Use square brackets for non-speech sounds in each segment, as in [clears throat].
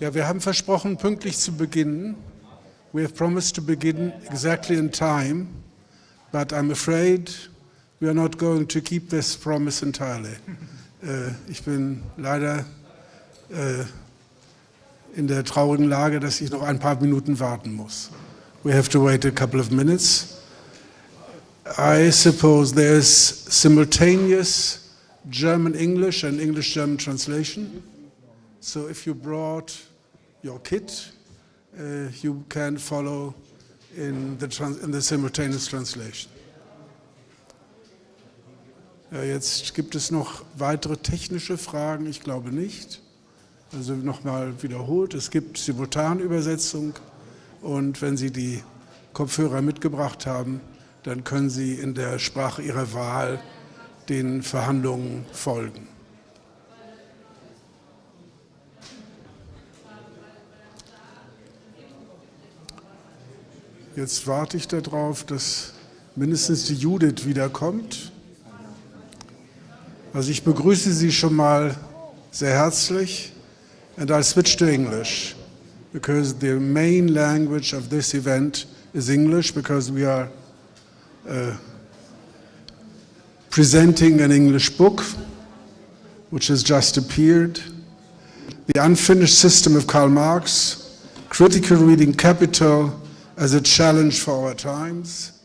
Ja, wir haben versprochen, pünktlich zu beginnen. We have promised to begin exactly in time, but I'm afraid we are not going to keep this promise entirely. [laughs] äh, ich bin leider äh, in der traurigen Lage, dass ich noch ein paar Minuten warten muss. We have to wait a couple of minutes. I suppose there's simultaneous German-English and English-German translation. So if you brought your kit, uh, you can follow in the, in the simultaneous translation. Ja, jetzt gibt es noch weitere technische Fragen, ich glaube nicht. Also nochmal wiederholt, es gibt Simultanübersetzung und wenn Sie die Kopfhörer mitgebracht haben, dann können Sie in der Sprache Ihrer Wahl den Verhandlungen folgen. Jetzt warte ich darauf, dass mindestens die Judith wiederkommt. Also ich begrüße Sie schon mal sehr herzlich and I'll switch to English because the main language of this event is English because we are uh, presenting an English book which has just appeared. The Unfinished System of Karl Marx, Critical Reading Capital as a Challenge for Our Times,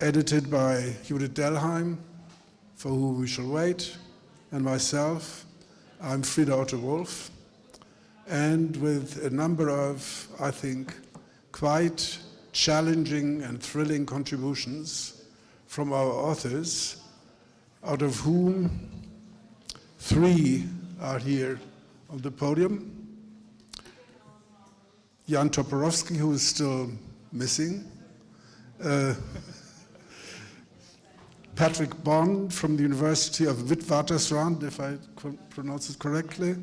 edited by Judith Dellheim, for whom we shall wait, and myself. I'm Frieder Otto Wolf, and with a number of, I think, quite challenging and thrilling contributions from our authors, out of whom three are here on the podium. Jan Toporowski, who is still missing. Uh, Patrick Bond from the University of Witwatersrand, if I pronounce it correctly,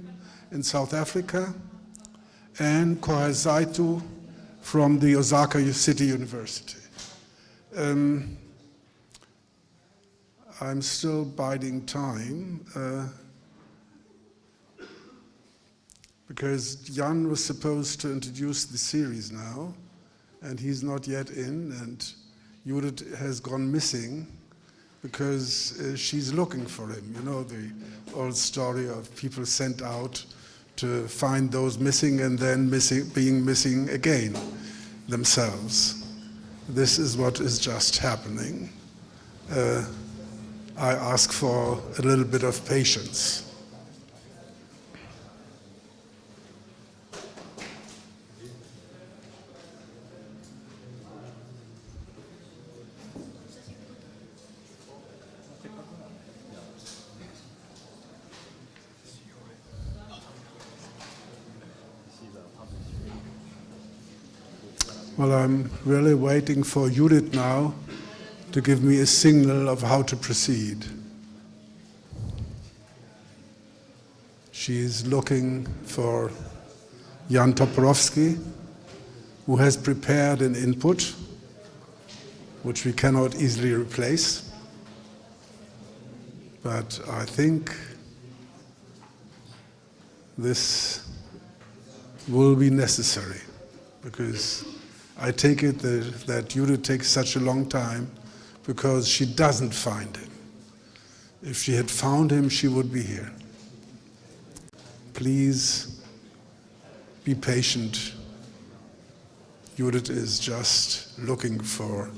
in South Africa. And Kohei Saito from the Osaka City University. Um, I'm still biding time uh, because Jan was supposed to introduce the series now and he's not yet in and Judith has gone missing because uh, she's looking for him. You know the old story of people sent out to find those missing and then missing, being missing again themselves. This is what is just happening. Uh, I ask for a little bit of patience. Well, I'm really waiting for Judith now to give me a signal of how to proceed. She is looking for Jan Toporowski, who has prepared an input, which we cannot easily replace. But I think this will be necessary because I take it that, that Judith takes such a long time because she doesn't find him. If she had found him, she would be here. Please be patient. Judith is just looking for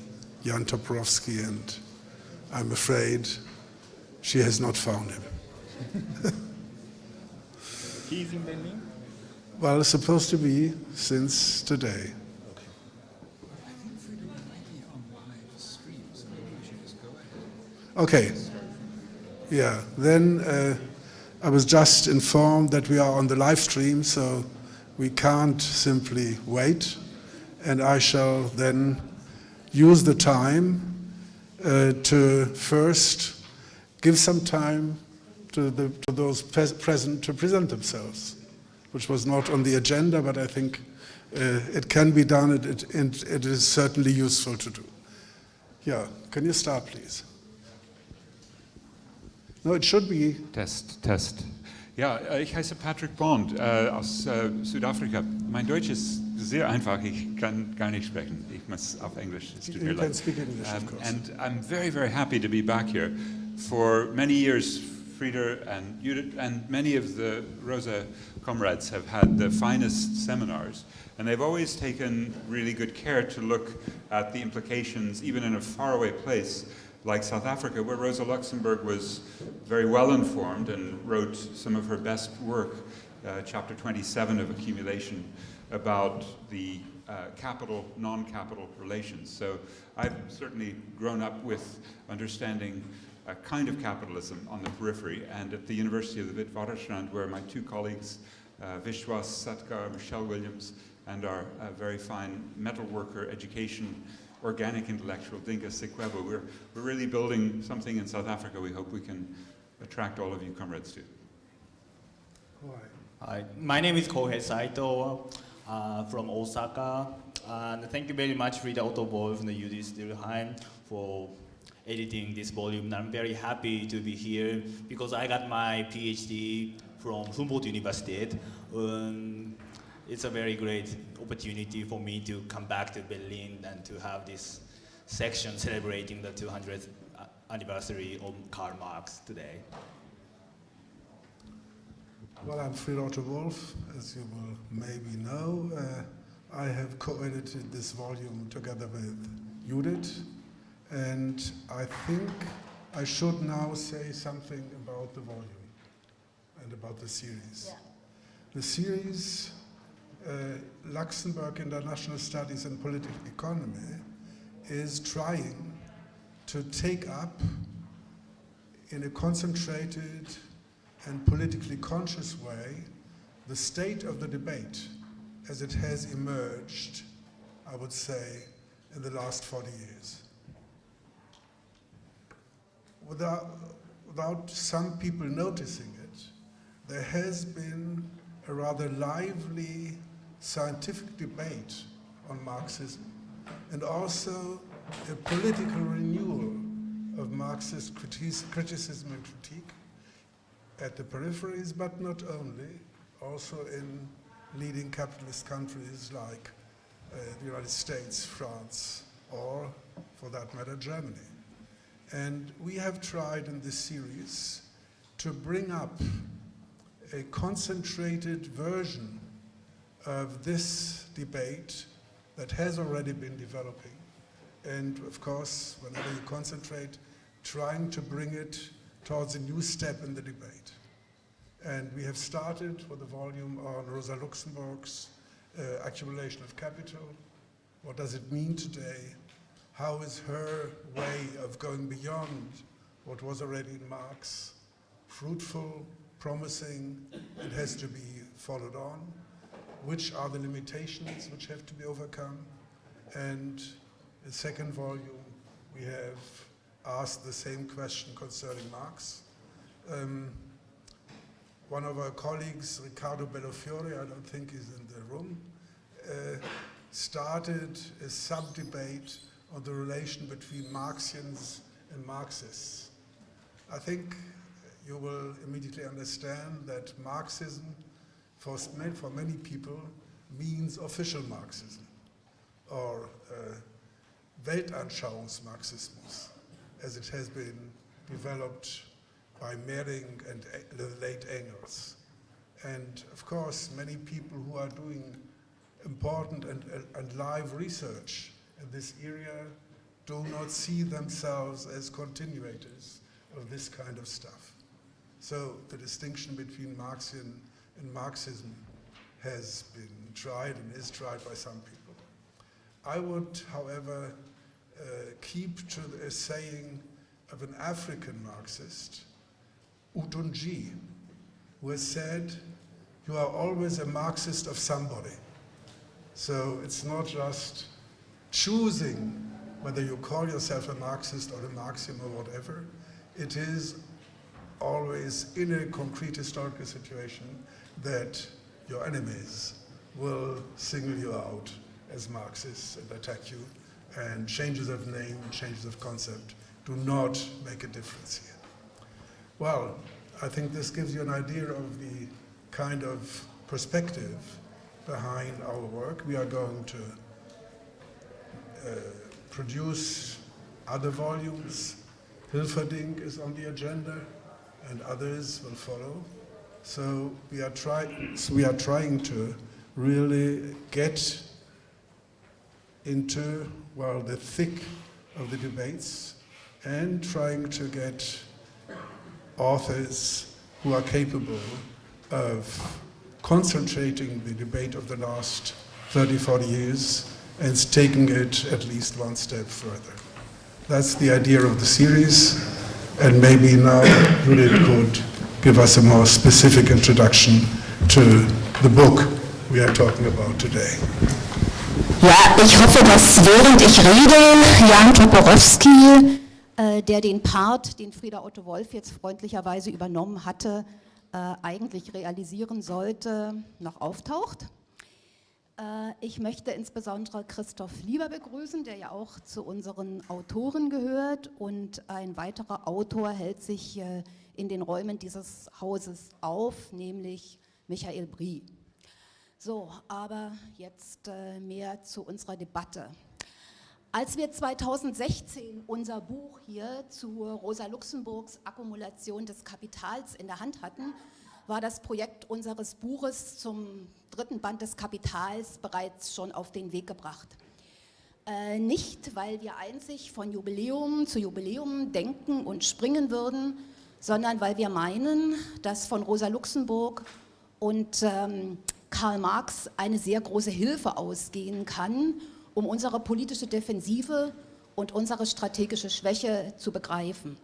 Jan Toporowski and I'm afraid she has not found him. He's in Berlin? Well, it's supposed to be since today. Okay. Yeah, then uh, I was just informed that we are on the live stream, so we can't simply wait. And I shall then use the time uh, to first give some time to, the, to those present to present themselves, which was not on the agenda, but I think uh, it can be done, it, it, it is certainly useful to do. Yeah, can you start, please? No, it should be. Test, test. Ja, äh, ich heiße Patrick Bond äh, aus äh, Südafrika. Mein Deutsch ist sehr einfach. Ich kann gar nicht sprechen. Ich muss auf Englisch. Es tut mir You can leid. speak English, of Um, course. and I'm very, very happy to be back here. For many years, Frieder and Judith and many of the Rosa comrades have had the finest seminars, and they've always taken really good care to look at the implications, even in a faraway place like South Africa, where Rosa Luxemburg was very well informed and wrote some of her best work, uh, chapter 27 of Accumulation, about the uh, capital non capital relations. So I've certainly grown up with understanding a kind of capitalism on the periphery, and at the University of the Witwatersrand, where my two colleagues, uh, Vishwas Satgar, Michelle Williams, and our uh, very fine metal worker education organic intellectual Dinga Sikwebu, we're, we're really building something in South Africa we hope we can attract all of you comrades to. Hi, my name is Kohei Saito uh, from Osaka. And thank you very much, Frieder Otto Wolf and Judith Dellheim for editing this volume. I'm very happy to be here because I got my PhD from Humboldt University. Um, it's a very great opportunity for me to come back to Berlin and to have this section [laughs] celebrating the 200th anniversary of Karl Marx today. Well, I'm Fried Otto Wolf, as you will maybe know. Uh, I have co-edited this volume together with Judith, and I think I should now say something about the volume and about the series. The series, uh, Uh, Luxemburg International Studies and Political Economy, is trying to take up in a concentrated and politically conscious way the state of the debate as it has emerged, I would say, in the last 40 years. Without, without some people noticing it, there has been a rather lively scientific debate on Marxism and also a political renewal of Marxist criticism and critique at the peripheries, but not only, also in leading capitalist countries like uh, the United States, France, or for that matter, Germany. And we have tried in this series to bring up a concentrated version of this debate that has already been developing. And of course, whenever you concentrate, trying to bring it towards a new step in the debate. And we have started with a volume on Rosa Luxemburg's uh, accumulation of capital. What does it mean today? How is her way of going beyond what was already in Marx fruitful, promising, and has to be followed on? Which are the limitations which have to be overcome? And in the second volume, we have asked the same question concerning Marx. Um, one of our colleagues, Riccardo Bellofiore, I don't think he's in the room, uh, started a sub-debate on the relation between Marxians and Marxists. I think you will immediately understand that Marxism, for, for many people, means official Marxism, or uh, Weltanschauungsmarxismus, as it has been developed by Mehring and the late Engels. And of course, many people who are doing important and, and live research in this area do not see themselves as continuators of this kind of stuff. So the distinction between Marxian and Marxism has been tried and is tried by some people. I would, however, uh, keep to the saying of an African Marxist, Hountondji, who has said, you are always a Marxist of somebody. So it's not just choosing whether you call yourself a Marxist or a Marxian or whatever. It is always in a concrete historical situation that your enemies will single you out as Marxists and attack you. And changes of name and changes of concept do not make a difference here. Well, I think this gives you an idea of the kind of perspective behind our work. We are going to uh, produce other volumes. Hilferding is on the agenda, and others will follow. So we are trying. So we are trying to really get into well the thick of the debates and trying to get authors who are capable of concentrating the debate of the last 30, 40 years and taking it at least one step further. That's the idea of the series, and maybe now Judith could give us a more specific introduction to the book we are talking about today. Ja, ich hoffe, dass während ich rede, Jan Toporowski, äh, der den Part, den Frieda Otto Wolf jetzt freundlicherweise übernommen hatte, äh, eigentlich realisieren sollte, noch auftaucht. Äh, ich möchte insbesondere Christoph Lieber begrüßen, der ja auch zu unseren Autoren gehört und ein weiterer Autor hält sich äh, in den Räumen dieses Hauses auf, nämlich Michael Brie. So, aber jetzt äh, mehr zu unserer Debatte. Als wir 2016 unser Buch hier zu Rosa Luxemburgs Akkumulation des Kapitals in der Hand hatten, war das Projekt unseres Buches zum dritten Band des Kapitals bereits schon auf den Weg gebracht. Äh, nicht, weil wir einzig von Jubiläum zu Jubiläum denken und springen würden, sondern weil wir meinen, dass von Rosa Luxemburg und ähm, Karl Marx eine sehr große Hilfe ausgehen kann, um unsere politische Defensive und unsere strategische Schwäche zu begreifen.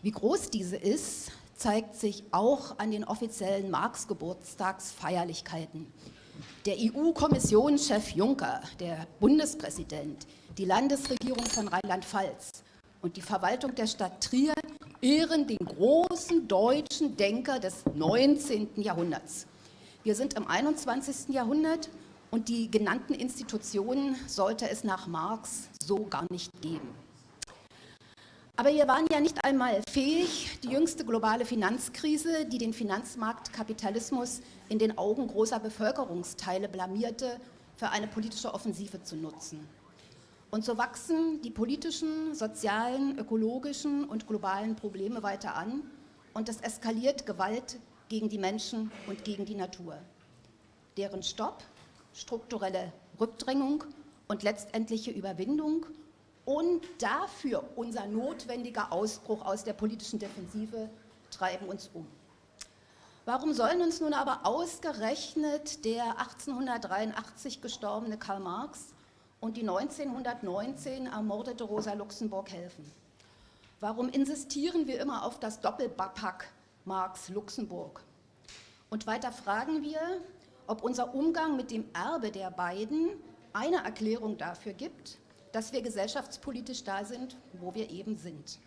Wie groß diese ist, zeigt sich auch an den offiziellen Marx-Geburtstagsfeierlichkeiten. Der EU-Kommissionschef Juncker, der Bundespräsident, die Landesregierung von Rheinland-Pfalz und die Verwaltung der Stadt Trier ehren den großen deutschen Denker des 19. Jahrhunderts. Wir sind im 21. Jahrhundert und die genannten Institutionen sollte es nach Marx so gar nicht geben. Aber wir waren ja nicht einmal fähig, die jüngste globale Finanzkrise, die den Finanzmarktkapitalismus in den Augen großer Bevölkerungsteile blamierte, für eine politische Offensive zu nutzen. Und so wachsen die politischen, sozialen, ökologischen und globalen Probleme weiter an und es eskaliert Gewalt gegen die Menschen und gegen die Natur. Deren Stopp, strukturelle Rückdrängung und letztendliche Überwindung und dafür unser notwendiger Ausbruch aus der politischen Defensive treiben uns um. Warum sollen uns nun aber ausgerechnet der 1883 gestorbene Karl Marx und die 1919 ermordete Rosa Luxemburg helfen? Warum insistieren wir immer auf das Doppelpack Marx-Luxemburg? Und weiter fragen wir, ob unser Umgang mit dem Erbe der beiden eine Erklärung dafür gibt, dass wir gesellschaftspolitisch da sind, wo wir eben sind.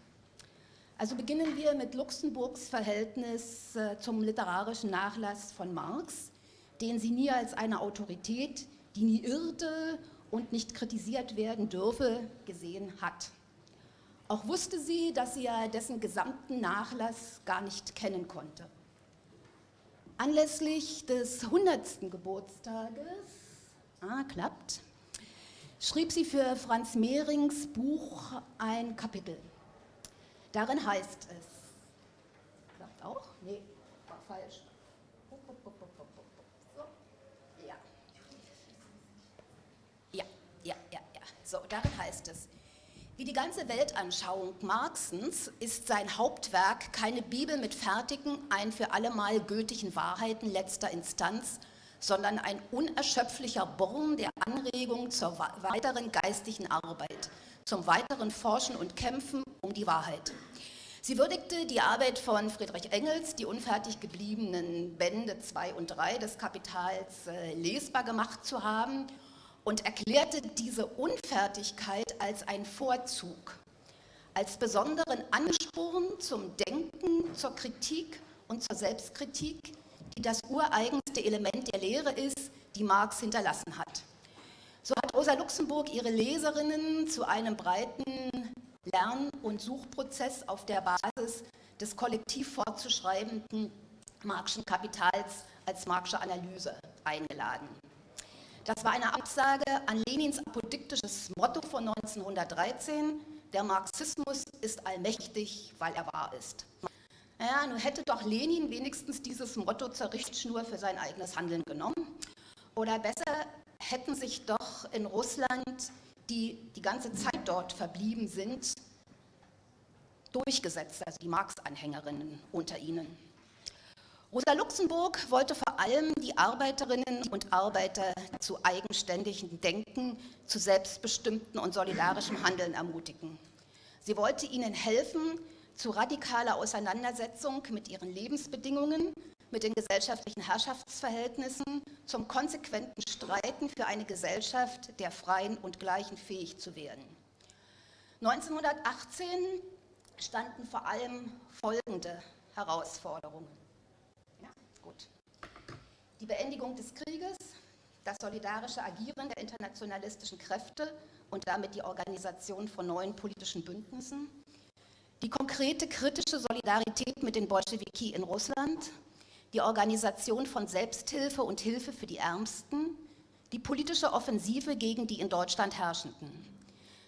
Also beginnen wir mit Luxemburgs Verhältnis äh, zum literarischen Nachlass von Marx, den sie nie als eine Autorität, die nie irrte und nicht kritisiert werden dürfe, gesehen hat. Auch wusste sie, dass sie ja dessen gesamten Nachlass gar nicht kennen konnte. Anlässlich des 100. Geburtstages, ah, klappt, schrieb sie für Franz Mehrings Buch ein Kapitel. Darin heißt es, klappt auch? Nee, war falsch. So. Ja. ja, ja, ja, ja. So, darin heißt es, wie die ganze Weltanschauung Marxens ist sein Hauptwerk keine Bibel mit fertigen, ein für allemal gültigen Wahrheiten letzter Instanz, sondern ein unerschöpflicher Born der Anregung zur weiteren geistigen Arbeit, zum weiteren Forschen und Kämpfen um die Wahrheit. Sie würdigte die Arbeit von Friedrich Engels, die unfertig gebliebenen Bände 2 und 3 des Kapitals äh, lesbar gemacht zu haben und erklärte diese Unfertigkeit als ein Vorzug, als besonderen Ansporn zum Denken, zur Kritik und zur Selbstkritik, die das ureigenste Element der Lehre ist, die Marx hinterlassen hat. So hat Rosa Luxemburg ihre Leserinnen zu einem breiten Lern- und Suchprozess auf der Basis des kollektiv fortzuschreibenden Marxischen Kapitals als Marxische Analyse eingeladen. Das war eine Absage an Lenins apodiktisches Motto von 1913, der Marxismus ist allmächtig, weil er wahr ist. Naja, nun hätte doch Lenin wenigstens dieses Motto zur Richtschnur für sein eigenes Handeln genommen. Oder besser hätten sich doch in Russland, die die ganze Zeit dort verblieben sind, durchgesetzt, also die Marx-Anhängerinnen unter ihnen. Rosa Luxemburg wollte vor allem die Arbeiterinnen und Arbeiter zu eigenständigem Denken, zu selbstbestimmten und solidarischem Handeln ermutigen. Sie wollte ihnen helfen, zu radikaler Auseinandersetzung mit ihren Lebensbedingungen, mit den gesellschaftlichen Herrschaftsverhältnissen, zum konsequenten Streiten für eine Gesellschaft der Freien und Gleichen fähig zu werden. 1918 standen vor allem folgende Herausforderungen. Die Beendigung des Krieges, das solidarische Agieren der internationalistischen Kräfte und damit die Organisation von neuen politischen Bündnissen, die konkrete kritische Solidarität mit den Bolschewiki in Russland, die Organisation von Selbsthilfe und Hilfe für die Ärmsten, die politische Offensive gegen die in Deutschland Herrschenden.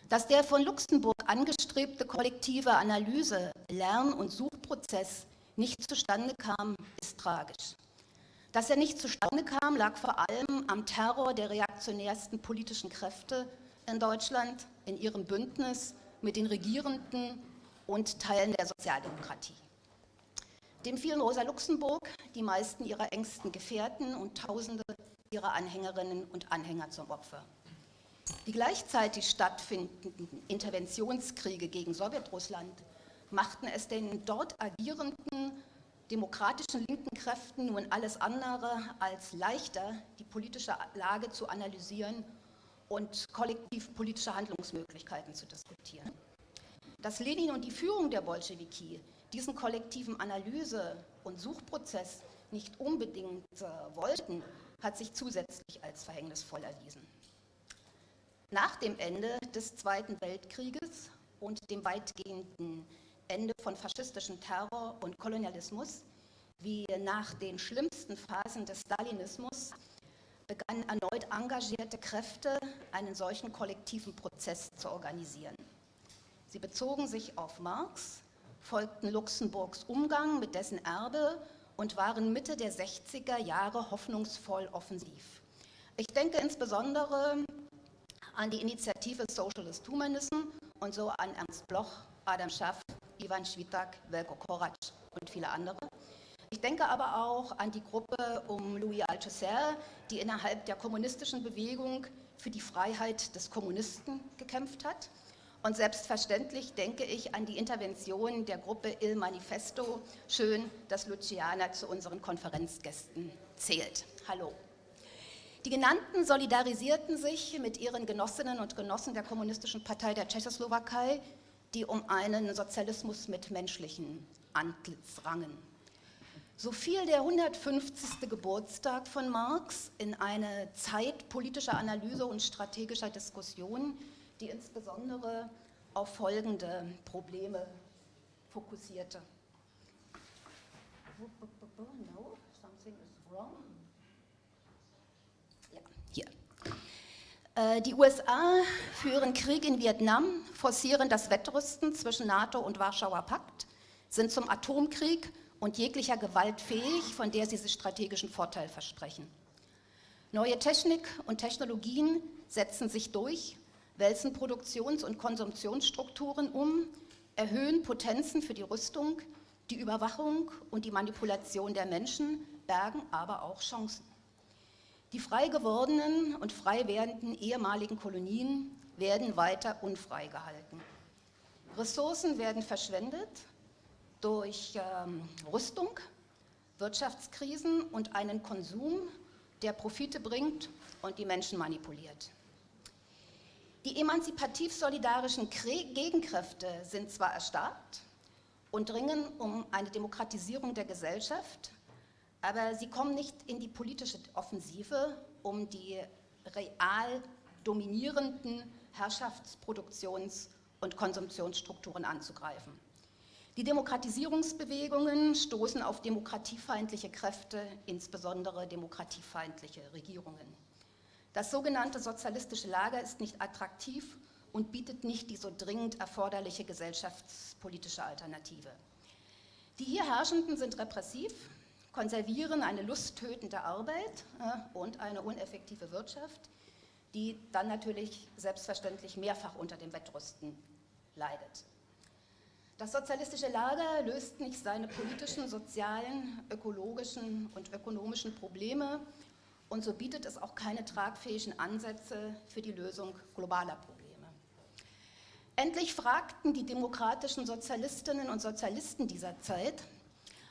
Dass der von Luxemburg angestrebte kollektive Analyse, Lern- und Suchprozess nicht zustande kam, ist tragisch. Dass er nicht zustande kam, lag vor allem am Terror der reaktionärsten politischen Kräfte in Deutschland, in ihrem Bündnis mit den Regierenden und Teilen der Sozialdemokratie. Dem fielen Rosa Luxemburg, die meisten ihrer engsten Gefährten und Tausende ihrer Anhängerinnen und Anhänger zum Opfer. Die gleichzeitig stattfindenden Interventionskriege gegen Sowjetrussland machten es den dort agierenden demokratischen linken Kräften nun alles andere als leichter, die politische Lage zu analysieren und kollektiv politische Handlungsmöglichkeiten zu diskutieren. Dass Lenin und die Führung der Bolschewiki diesen kollektiven Analyse- und Suchprozess nicht unbedingt äh, wollten, hat sich zusätzlich als verhängnisvoll erwiesen. Nach dem Ende des Zweiten Weltkrieges und dem weitgehenden Ende von faschistischem Terror und Kolonialismus, wie nach den schlimmsten Phasen des Stalinismus, begannen erneut engagierte Kräfte, einen solchen kollektiven Prozess zu organisieren. Sie bezogen sich auf Marx, folgten Luxemburgs Umgang mit dessen Erbe und waren Mitte der 60er Jahre hoffnungsvoll offensiv. Ich denke insbesondere an die Initiative Socialist Humanism und so an Ernst Bloch, Adam Schaff, Ivan Schwitak, Velko Korac und viele andere. Ich denke aber auch an die Gruppe um Louis Althusser, die innerhalb der kommunistischen Bewegung für die Freiheit des Kommunisten gekämpft hat und selbstverständlich denke ich an die Intervention der Gruppe Il Manifesto. Schön, dass Luciana zu unseren Konferenzgästen zählt. Hallo. Die genannten solidarisierten sich mit ihren Genossinnen und Genossen der Kommunistischen Partei der Tschechoslowakei, die um einen Sozialismus mit menschlichen Antlitz rangen. So fiel der 150. Geburtstag von Marx in eine Zeit politischer Analyse und strategischer Diskussion, die insbesondere auf folgende Probleme fokussierte. No, something is wrong. Ja, hier. Äh, die USA führen Krieg in Vietnam, forcieren das Wettrüsten zwischen NATO und Warschauer Pakt, sind zum Atomkrieg und jeglicher Gewalt fähig, von der sie sich strategischen Vorteil versprechen. Neue Technik und Technologien setzen sich durch wälzen Produktions- und Konsumptionsstrukturen um, erhöhen Potenzen für die Rüstung, die Überwachung und die Manipulation der Menschen, bergen aber auch Chancen. Die frei gewordenen und frei werdenden ehemaligen Kolonien werden weiter unfrei gehalten. Ressourcen werden verschwendet durch ähm, Rüstung, Wirtschaftskrisen und einen Konsum, der Profite bringt und die Menschen manipuliert. Die emanzipativ-solidarischen Gegenkräfte sind zwar erstarkt und dringen um eine Demokratisierung der Gesellschaft, aber sie kommen nicht in die politische Offensive, um die real dominierenden Herrschaftsproduktions- und Konsumptionsstrukturen anzugreifen. Die Demokratisierungsbewegungen stoßen auf demokratiefeindliche Kräfte, insbesondere demokratiefeindliche Regierungen. Das sogenannte sozialistische Lager ist nicht attraktiv und bietet nicht die so dringend erforderliche gesellschaftspolitische Alternative. Die hier Herrschenden sind repressiv, konservieren eine lusttötende Arbeit äh, und eine uneffektive Wirtschaft, die dann natürlich selbstverständlich mehrfach unter dem Wettrüsten leidet. Das sozialistische Lager löst nicht seine politischen, sozialen, ökologischen und ökonomischen Probleme und so bietet es auch keine tragfähigen Ansätze für die Lösung globaler Probleme. Endlich fragten die demokratischen Sozialistinnen und Sozialisten dieser Zeit,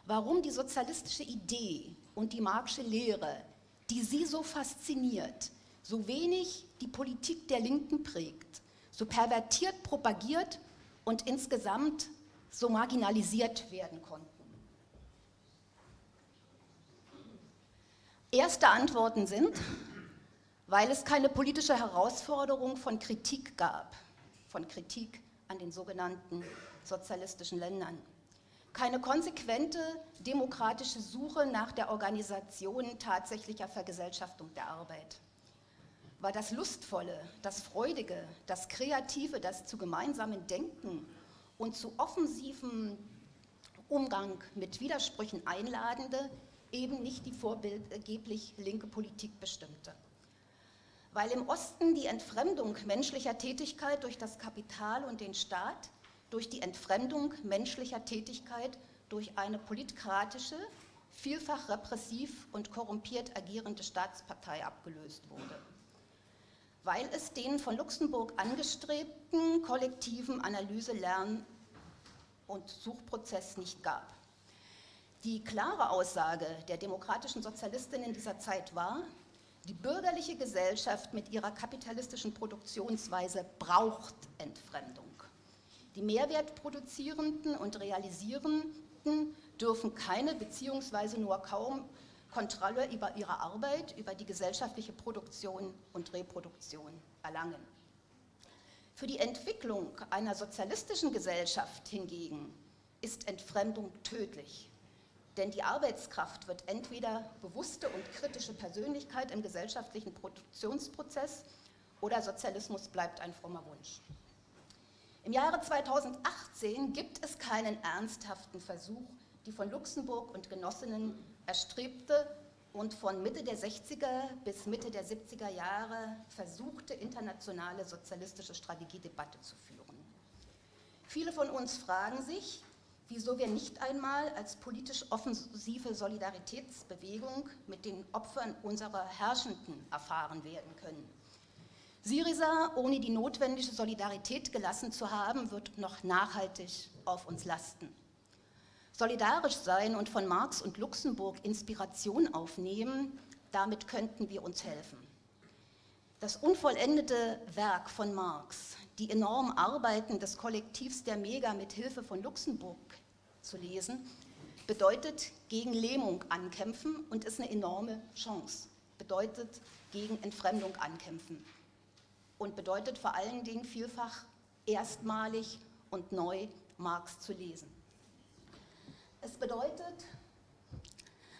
warum die sozialistische Idee und die Marxische Lehre, die sie so fasziniert, so wenig die Politik der Linken prägt, so pervertiert propagiert und insgesamt so marginalisiert werden konnten. Erste Antworten sind, weil es keine politische Herausforderung von Kritik gab, von Kritik an den sogenannten sozialistischen Ländern. Keine konsequente demokratische Suche nach der Organisation tatsächlicher Vergesellschaftung der Arbeit. Weil das Lustvolle, das Freudige, das Kreative, das zu gemeinsamen Denken und zu offensivem Umgang mit Widersprüchen einladende, eben nicht die vorbildgeblich linke Politik bestimmte. Weil im Osten die Entfremdung menschlicher Tätigkeit durch das Kapital und den Staat, durch die Entfremdung menschlicher Tätigkeit durch eine politkratische, vielfach repressiv und korrumpiert agierende Staatspartei abgelöst wurde weil es den von Luxemburg angestrebten kollektiven Analyse-, Lern- und Suchprozess nicht gab. Die klare Aussage der demokratischen Sozialistinnen dieser Zeit war, die bürgerliche Gesellschaft mit ihrer kapitalistischen Produktionsweise braucht Entfremdung. Die Mehrwertproduzierenden und Realisierenden dürfen keine beziehungsweise nur kaum Kontrolle über ihre Arbeit, über die gesellschaftliche Produktion und Reproduktion erlangen. Für die Entwicklung einer sozialistischen Gesellschaft hingegen ist Entfremdung tödlich. Denn die Arbeitskraft wird entweder bewusste und kritische Persönlichkeit im gesellschaftlichen Produktionsprozess oder Sozialismus bleibt ein frommer Wunsch. Im Jahre 2018 gibt es keinen ernsthaften Versuch, die von Luxemburg und Genossinnen erstrebte und von Mitte der 60er bis Mitte der 70er Jahre versuchte, internationale sozialistische Strategiedebatte zu führen. Viele von uns fragen sich, wieso wir nicht einmal als politisch offensive Solidaritätsbewegung mit den Opfern unserer Herrschenden erfahren werden können. Syriza, ohne die notwendige Solidarität gelassen zu haben, wird noch nachhaltig auf uns lasten. Solidarisch sein und von Marx und Luxemburg Inspiration aufnehmen, damit könnten wir uns helfen. Das unvollendete Werk von Marx, die enormen Arbeiten des Kollektivs der Mega mit Hilfe von Luxemburg zu lesen, bedeutet gegen Lähmung ankämpfen und ist eine enorme Chance, bedeutet gegen Entfremdung ankämpfen und bedeutet vor allen Dingen vielfach erstmalig und neu Marx zu lesen. Es bedeutet,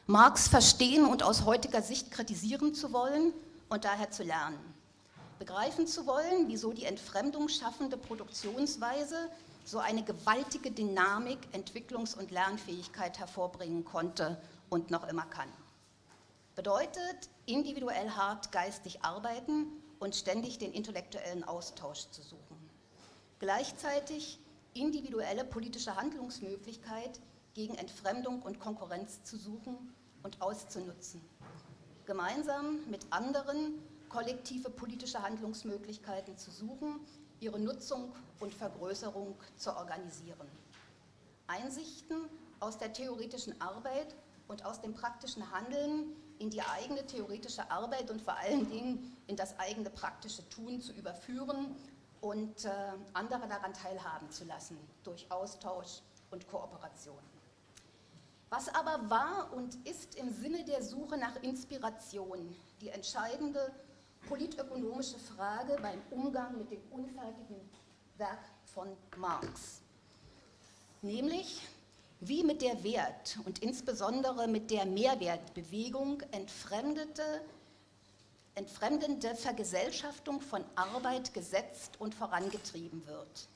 Marx verstehen und aus heutiger Sicht kritisieren zu wollen und daher zu lernen. Begreifen zu wollen, wieso die Entfremdung schaffende Produktionsweise so eine gewaltige Dynamik, Entwicklungs- und Lernfähigkeit hervorbringen konnte und noch immer kann. Bedeutet, individuell hart geistig arbeiten und ständig den intellektuellen Austausch zu suchen. Gleichzeitig individuelle politische Handlungsmöglichkeit gegen Entfremdung und Konkurrenz zu suchen und auszunutzen. Gemeinsam mit anderen kollektive politische Handlungsmöglichkeiten zu suchen, ihre Nutzung und Vergrößerung zu organisieren. Einsichten aus der theoretischen Arbeit und aus dem praktischen Handeln in die eigene theoretische Arbeit und vor allen Dingen in das eigene praktische Tun zu überführen und äh, andere daran teilhaben zu lassen durch Austausch und Kooperation. Was aber war und ist im Sinne der Suche nach Inspiration die entscheidende politökonomische Frage beim Umgang mit dem unfertigen Werk von Marx. nämlich wie mit der Wert- und insbesondere mit der Mehrwertbewegung entfremdete, entfremdende Vergesellschaftung von Arbeit gesetzt und vorangetrieben wird,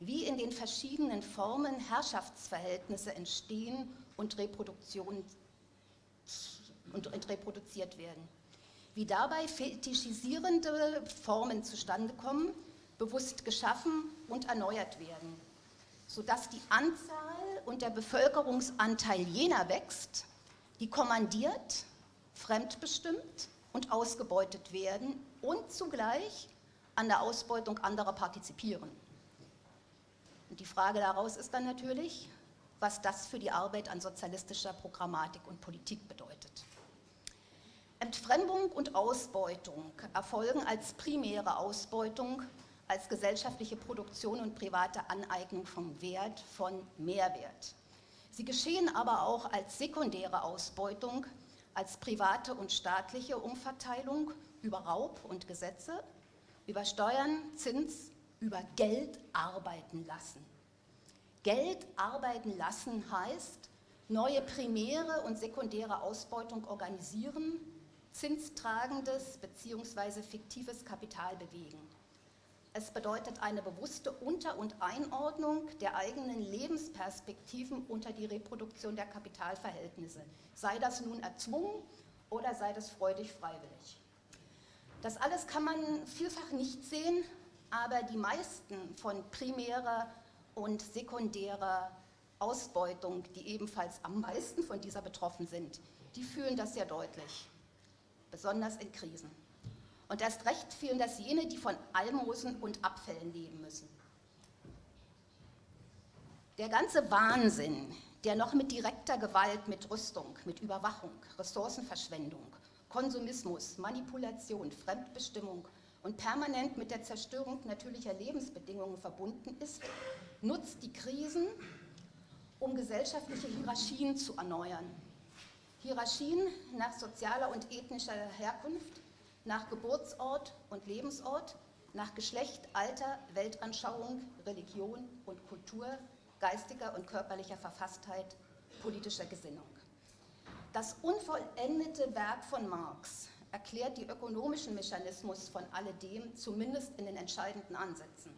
wie in den verschiedenen Formen Herrschaftsverhältnisse entstehen und, Reproduktion, und reproduziert werden, wie dabei fetischisierende Formen zustande kommen, bewusst geschaffen und erneuert werden, sodass die Anzahl und der Bevölkerungsanteil jener wächst, die kommandiert, fremdbestimmt und ausgebeutet werden und zugleich an der Ausbeutung anderer partizipieren. Und die Frage daraus ist dann natürlich, was das für die Arbeit an sozialistischer Programmatik und Politik bedeutet. Entfremdung und Ausbeutung erfolgen als primäre Ausbeutung als gesellschaftliche Produktion und private Aneignung von Wert, von Mehrwert. Sie geschehen aber auch als sekundäre Ausbeutung, als private und staatliche Umverteilung über Raub und Gesetze, über Steuern, Zins, über Geld arbeiten lassen. Geld arbeiten lassen heißt, neue primäre und sekundäre Ausbeutung organisieren, zinstragendes bzw. fiktives Kapital bewegen. Es bedeutet eine bewusste Unter- und Einordnung der eigenen Lebensperspektiven unter die Reproduktion der Kapitalverhältnisse, sei das nun erzwungen oder sei das freudig freiwillig. Das alles kann man vielfach nicht sehen, aber die meisten von primärer und sekundärer Ausbeutung, die ebenfalls am meisten von dieser betroffen sind, die fühlen das sehr deutlich, besonders in Krisen. Und erst recht fühlen das jene, die von Almosen und Abfällen leben müssen. Der ganze Wahnsinn, der noch mit direkter Gewalt, mit Rüstung, mit Überwachung, Ressourcenverschwendung, Konsumismus, Manipulation, Fremdbestimmung und permanent mit der Zerstörung natürlicher Lebensbedingungen verbunden ist, nutzt die Krisen, um gesellschaftliche Hierarchien zu erneuern. Hierarchien nach sozialer und ethnischer Herkunft, nach Geburtsort und Lebensort, nach Geschlecht, Alter, Weltanschauung, Religion und Kultur, geistiger und körperlicher Verfasstheit, politischer Gesinnung. Das unvollendete Werk von Marx erklärt die ökonomischen Mechanismus von alledem, zumindest in den entscheidenden Ansätzen.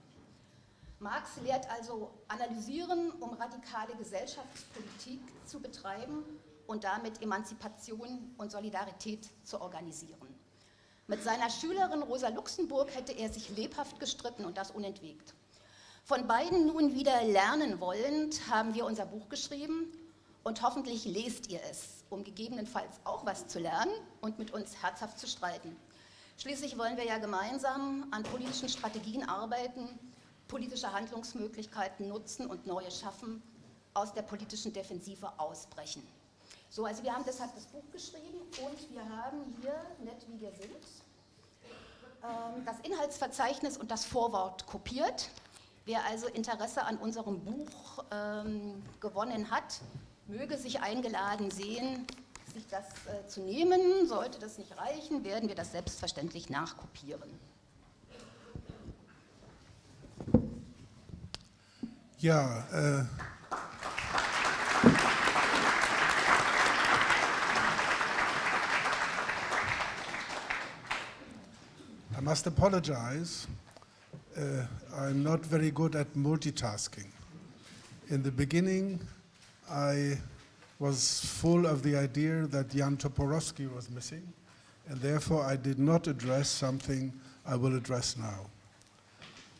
Marx lehrt also analysieren, um radikale Gesellschaftspolitik zu betreiben und damit Emanzipation und Solidarität zu organisieren. Mit seiner Schülerin Rosa Luxemburg hätte er sich lebhaft gestritten und das unentwegt. Von beiden nun wieder lernen wollend haben wir unser Buch geschrieben und hoffentlich lest ihr es, um gegebenenfalls auch was zu lernen und mit uns herzhaft zu streiten. Schließlich wollen wir ja gemeinsam an politischen Strategien arbeiten, politische Handlungsmöglichkeiten nutzen und neue schaffen, aus der politischen Defensive ausbrechen. So, also wir haben deshalb das Buch geschrieben und wir haben hier, nett wie wir sind, ähm, das Inhaltsverzeichnis und das Vorwort kopiert. Wer also Interesse an unserem Buch ähm, gewonnen hat, möge sich eingeladen sehen, sich das äh, zu nehmen. Sollte das nicht reichen, werden wir das selbstverständlich nachkopieren. Ja, äh, must apologize. Uh, I'm not very good at multitasking. In the beginning, I was full of the idea that Jan Toporowski was missing, and therefore I did not address something I will address now.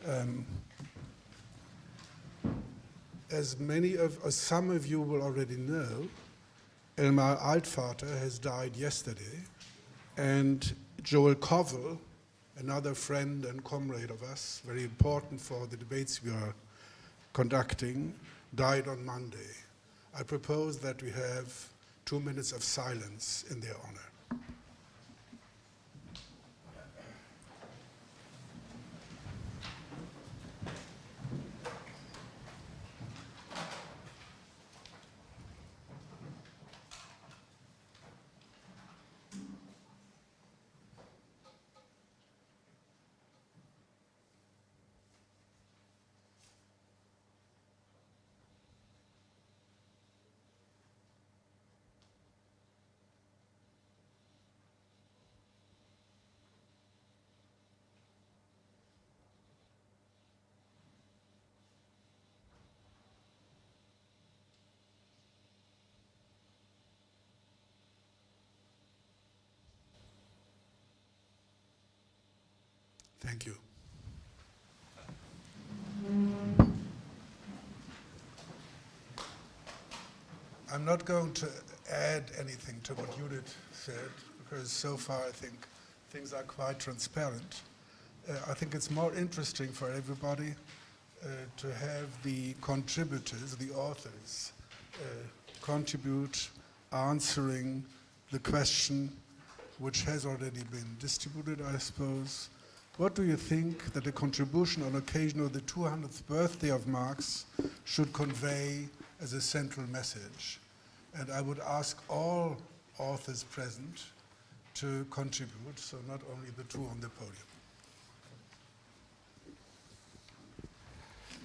Um, as many of, as some of you will already know, Elmar Altvater has died yesterday, and Joel Kovel, another friend and comrade of us, very important for the debates we are conducting, died on Monday. I propose that we have two minutes of silence in their honor. Thank you. I'm not going to add anything to what Judith said, because so far I think things are quite transparent. Uh, I think it's more interesting for everybody uh, to have the contributors, the authors, uh, contribute answering the question which has already been distributed, I suppose. What do you think that the contribution on occasion of the 200th birthday of Marx should convey as a central message? And I would ask all authors present to contribute, so not only the two on the podium.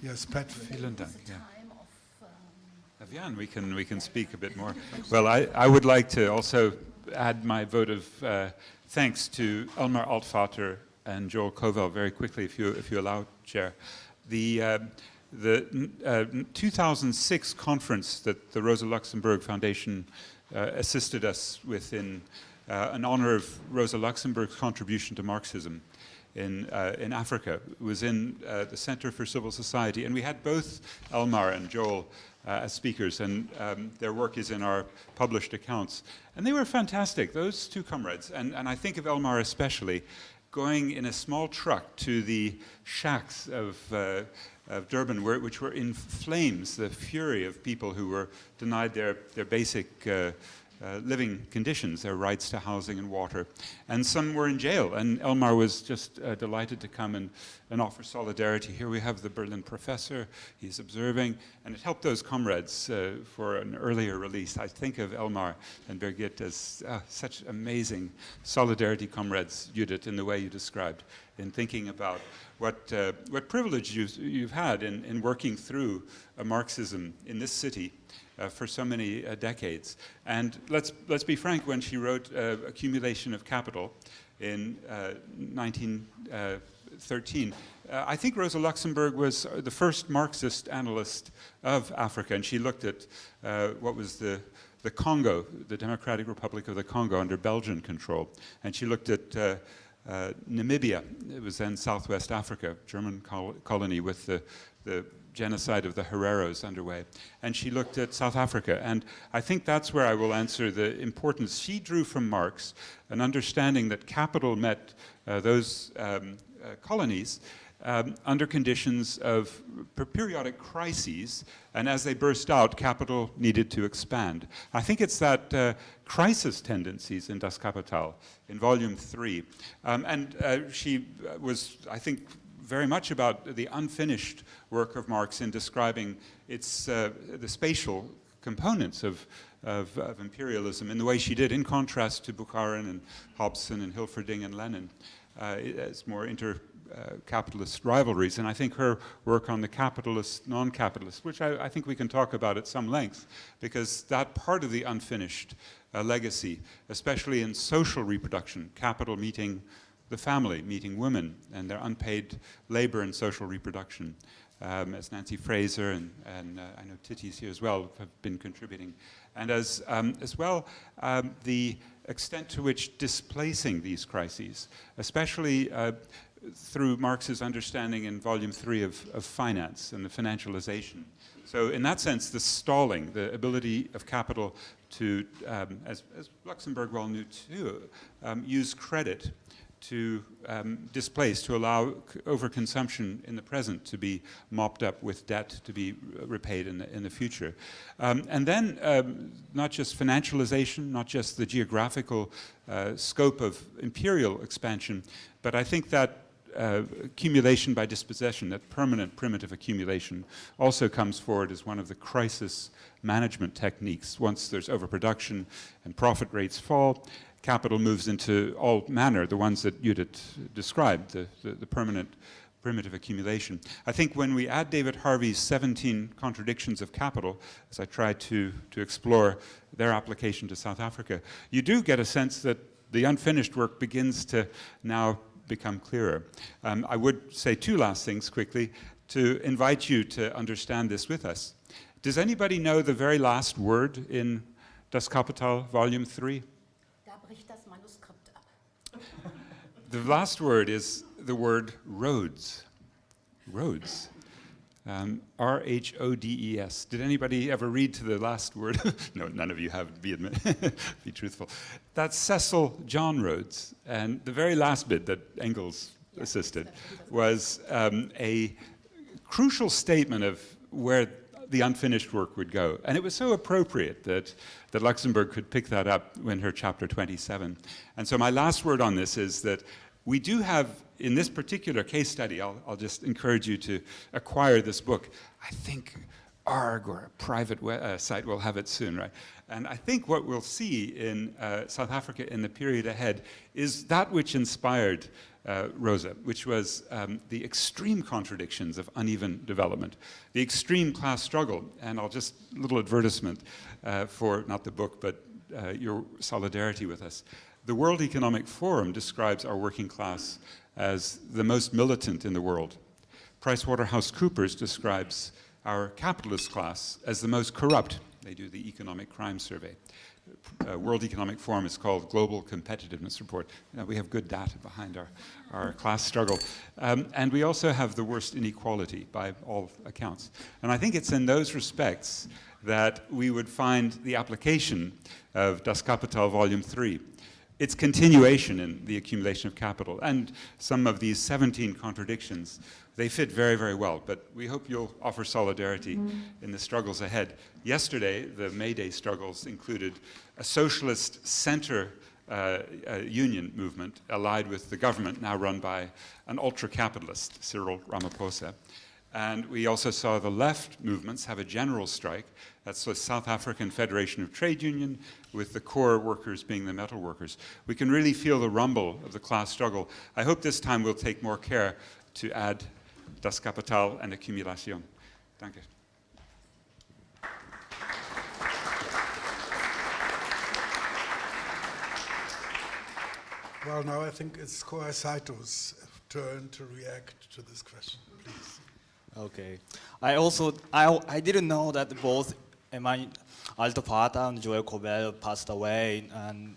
Yes, Patrick. Vielen Dank. Yeah. Jan, we can, we can speak a bit more. Well, I, I would like to also add my vote of uh, thanks to Elmar Altvater and Joel Kovel very quickly, if you, if you allow, Chair. The, uh, the uh, 2006 conference that the Rosa Luxemburg Foundation uh, assisted us with in, uh, in honor of Rosa Luxemburg's contribution to Marxism in, uh, in Africa was in uh, the Center for Civil Society. And we had both Elmar and Joel as speakers, and um, their work is in our published accounts. And they were fantastic, those two comrades. And, and I think of Elmar especially, going in a small truck to the shacks of, uh, of Durban, where, which were in flames, the fury of people who were denied their, their basic uh, living conditions, their rights to housing and water. And some were in jail, and Elmar was just uh, delighted to come and, and offer solidarity. Here we have the Berlin professor, he's observing, and it helped those comrades uh, for an earlier release. I think of Elmar and Birgit as uh, such amazing solidarity comrades, Judith, in the way you described, in thinking about what, uh, what privilege you've, you've had in, in working through a Marxism in this city for so many uh, decades. And let's, let's be frank, when she wrote uh, Accumulation of Capital in 1913, I think Rosa Luxemburg was the first Marxist analyst of Africa, and she looked at what was the the Congo, the Democratic Republic of the Congo under Belgian control. And she looked at uh, uh, Namibia, it was then Southwest Africa, German col colony with the, the genocide of the Hereros underway. And she looked at South Africa. And I think that's where I will answer the importance. She drew from Marx an understanding that capital met uh, those um, uh, colonies um, under conditions of periodic crises, and as they burst out, capital needed to expand. I think it's that uh, crisis tendencies in Das Kapital, in volume three. Um, and uh, she was, I think, very much about the unfinished work of Marx in describing its, uh, the spatial components of, of, of, imperialism in the way she did, in contrast to Bukharin and Hobson and Hilferding and Lenin. Uh, as more inter uh, capitalist rivalries. And I think her work on the capitalist, non-capitalist, which I, I, think we can talk about at some length, because that part of the unfinished uh, legacy, especially in social reproduction, capital meeting the family, meeting women and their unpaid labor and social reproduction. Um, as Nancy Fraser and, and uh, I know Tithi's here as well have been contributing. And as, um, as well, um, the extent to which displacing these crises, especially uh, through Marx's understanding in volume three of, of finance and the financialization. So in that sense, the stalling, the ability of capital to, um, as, as, Luxemburg well knew too, um, use credit to um, displace, to allow overconsumption in the present to be mopped up with debt to be repaid in the, in the future. Um, and then um, not just financialization, not just the geographical uh, scope of imperial expansion, but I think that uh, accumulation by dispossession, that permanent primitive accumulation, also comes forward as one of the crisis management techniques. Once there's overproduction and profit rates fall, capital moves into all manner, the ones that Judith described, the, the, the, permanent primitive accumulation. I think when we add David Harvey's 17 contradictions of capital, as I try to, to explore their application to South Africa, you do get a sense that the unfinished work begins to now become clearer. Um, I would say two last things quickly to invite you to understand this with us. Does anybody know the very last word in Das Kapital, Volume 3? The last word is the word roads. Roads. Um, R H O D E S. Did anybody ever read to the last word? [laughs] no, none of you have, be, admit, [laughs] be truthful. That's Cecil John Rhodes. And the very last bit that Engels assisted was um, a crucial statement of where the unfinished work would go. And it was so appropriate that, that Luxemburg could pick that up in her chapter 27. And so my last word on this is that we do have, in this particular case study, I'll, I'll just encourage you to acquire this book. I think ARG or a private uh, site will have it soon, right? And I think what we'll see in uh, South Africa in the period ahead is that which inspired uh, Rosa, which was um, the extreme contradictions of uneven development, the extreme class struggle, and I'll just, little advertisement uh, for, not the book, but uh, your solidarity with us. The World Economic Forum describes our working class as the most militant in the world. PricewaterhouseCoopers describes our capitalist class as the most corrupt. They do the economic crime survey uh, World Economic Forum is called Global Competitiveness Report. You know, we have good data behind our, our class struggle. Um, and we also have the worst inequality by all accounts. And I think it's in those respects that we would find the application of Das Kapital Volume 3 its continuation in the accumulation of capital. And some of these 17 contradictions, they fit very, very well. But we hope you'll offer solidarity in the struggles ahead. Yesterday, the May Day struggles included a socialist center uh, uh, union movement allied with the government, now run by an ultra-capitalist, Cyril Ramaphosa. And we also saw the left movements have a general strike. That's the South African Federation of Trade Union, with the core workers being the metal workers. We can really feel the rumble of the class struggle. I hope this time we'll take more care to add Das Kapital and Accumulation. Danke. Well, now I think it's Kohei Saito's turn to react to this question, please. Okay. I also, I, I didn't know that both Emmanuel Altvater and Joel Kovel passed away. And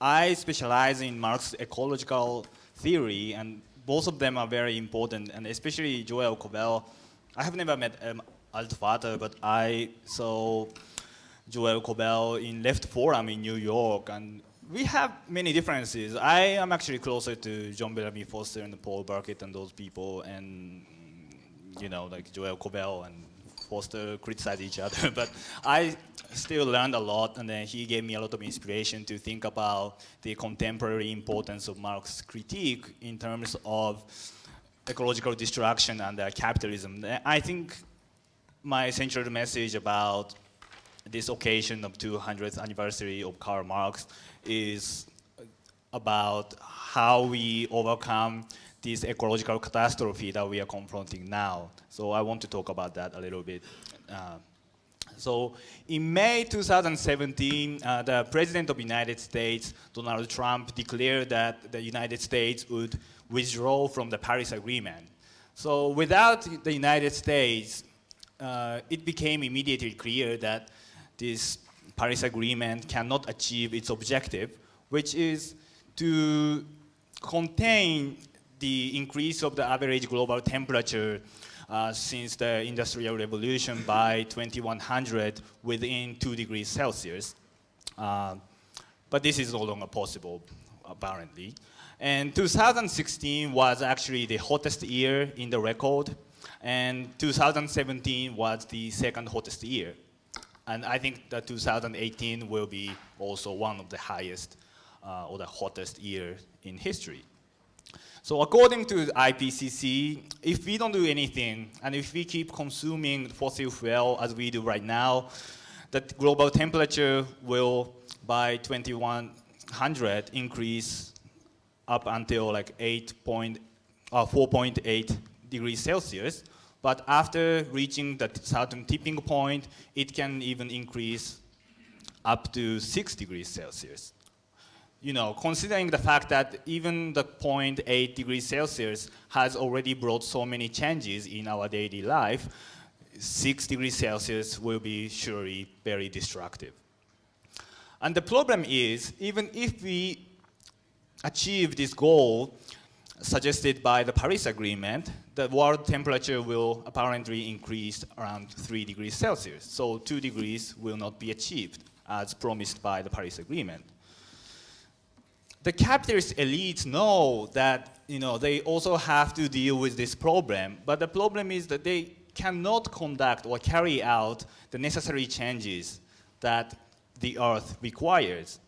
I specialize in Marx's ecological theory, and both of them are very important, and especially Joel Kovel. I have never met um, Altvater, but I saw Joel Kovel in Left Forum in New York, and we have many differences. I am actually closer to John Bellamy Foster and Paul Burkett and those people, and you know, like Joel Kovel and Foster criticize each other. [laughs] but I still learned a lot, and then he gave me a lot of inspiration to think about the contemporary importance of Marx's critique in terms of ecological destruction and uh, capitalism. I think my central message about this occasion of 200th anniversary of Karl Marx is about how we overcome this ecological catastrophe that we are confronting now. So I want to talk about that a little bit. Uh, so in May 2017, uh, the President of the United States, Donald Trump, declared that the United States would withdraw from the Paris Agreement. So without the United States, uh, it became immediately clear that this Paris Agreement cannot achieve its objective, which is to contain the increase of the average global temperature uh, since the Industrial Revolution by 2100 within 2 degrees Celsius. Uh, but this is no longer possible, apparently. And 2016 was actually the hottest year in the record, and 2017 was the second hottest year. And I think that 2018 will be also one of the highest uh, or the hottest year in history. So according to IPCC, if we don't do anything, and if we keep consuming fossil fuel as we do right now, the global temperature will, by 2100, increase up until like 8 point, uh, 4.8 degrees Celsius. But after reaching that certain tipping point, it can even increase up to 6 degrees Celsius you know, considering the fact that even the 0.8 degrees Celsius has already brought so many changes in our daily life, 6 degrees Celsius will be surely very destructive. And the problem is, even if we achieve this goal, suggested by the Paris Agreement, the world temperature will apparently increase around 3 degrees Celsius. So 2 degrees will not be achieved as promised by the Paris Agreement. The capitalist elites know that you know, they also have to deal with this problem, but the problem is that they cannot conduct or carry out the necessary changes that the earth requires.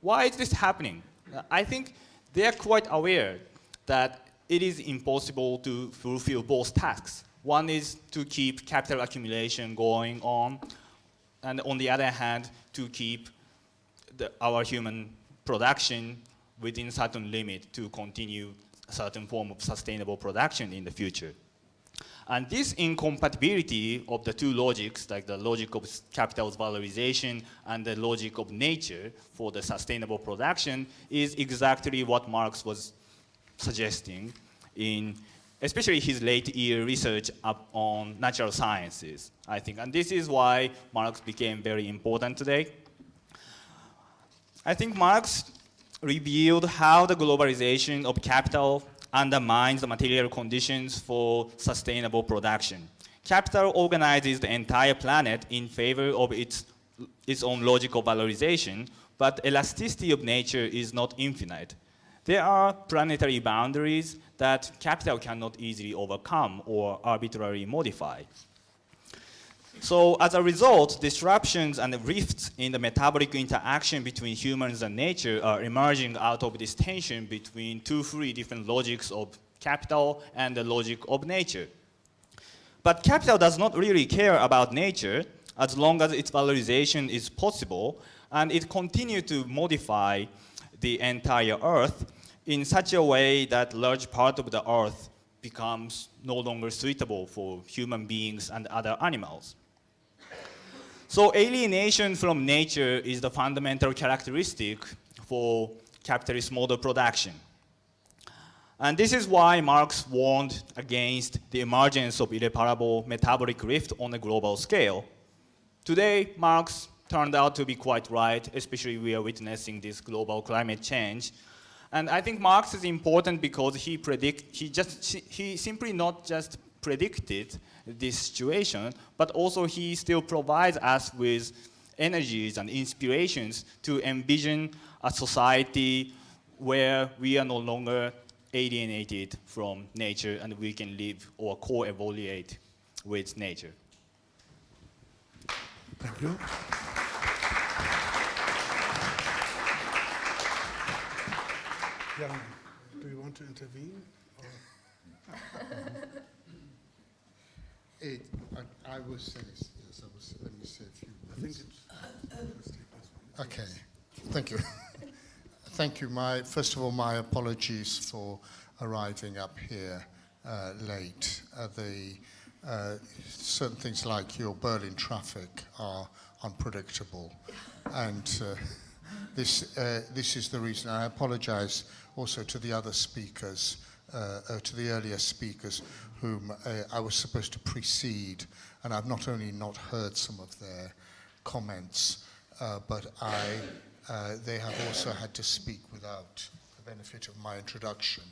Why is this happening? I think they are quite aware that it is impossible to fulfill both tasks. One is to keep capital accumulation going on, and on the other hand, to keep the, our human production within certain limit to continue a certain form of sustainable production in the future. And this incompatibility of the two logics, like the logic of capital's valorization and the logic of nature for the sustainable production, is exactly what Marx was suggesting in especially his late year research on natural sciences, I think. And this is why Marx became very important today. I think Marx revealed how the globalization of capital undermines the material conditions for sustainable production. Capital organizes the entire planet in favor of its, its own logical valorization, but elasticity of nature is not infinite. There are planetary boundaries that capital cannot easily overcome or arbitrarily modify. So as a result, disruptions and rifts in the metabolic interaction between humans and nature are emerging out of this tension between two free different logics of capital and the logic of nature. But capital does not really care about nature as long as its valorization is possible, and it continues to modify the entire earth in such a way that large part of the earth becomes no longer suitable for human beings and other animals. So alienation from nature is the fundamental characteristic for capitalist model production. And this is why Marx warned against the emergence of irreparable metabolic rift on a global scale. Today, Marx turned out to be quite right, especially we are witnessing this global climate change. And I think Marx is important because he predict, he just, he simply not just predicted this situation, but also he still provides us with energies and inspirations to envision a society where we are no longer alienated from nature and we can live or co-evaluate with nature. Thank you. Jan, do you want to intervene? [laughs] It, I, I will say. Yes, I will say, let me say a few I think words. it's, let's take this one. Okay, thank you. [laughs] thank you. My first of all, my apologies for arriving up here uh, late. Uh, the uh, certain things like your Berlin traffic are unpredictable, and uh, this uh, this is the reason. I apologise also to the other speakers, uh, uh, to the earlier speakers, whom uh, I was supposed to precede, and I've not only not heard some of their comments, uh, but I, they have also had to speak without the benefit of my introduction.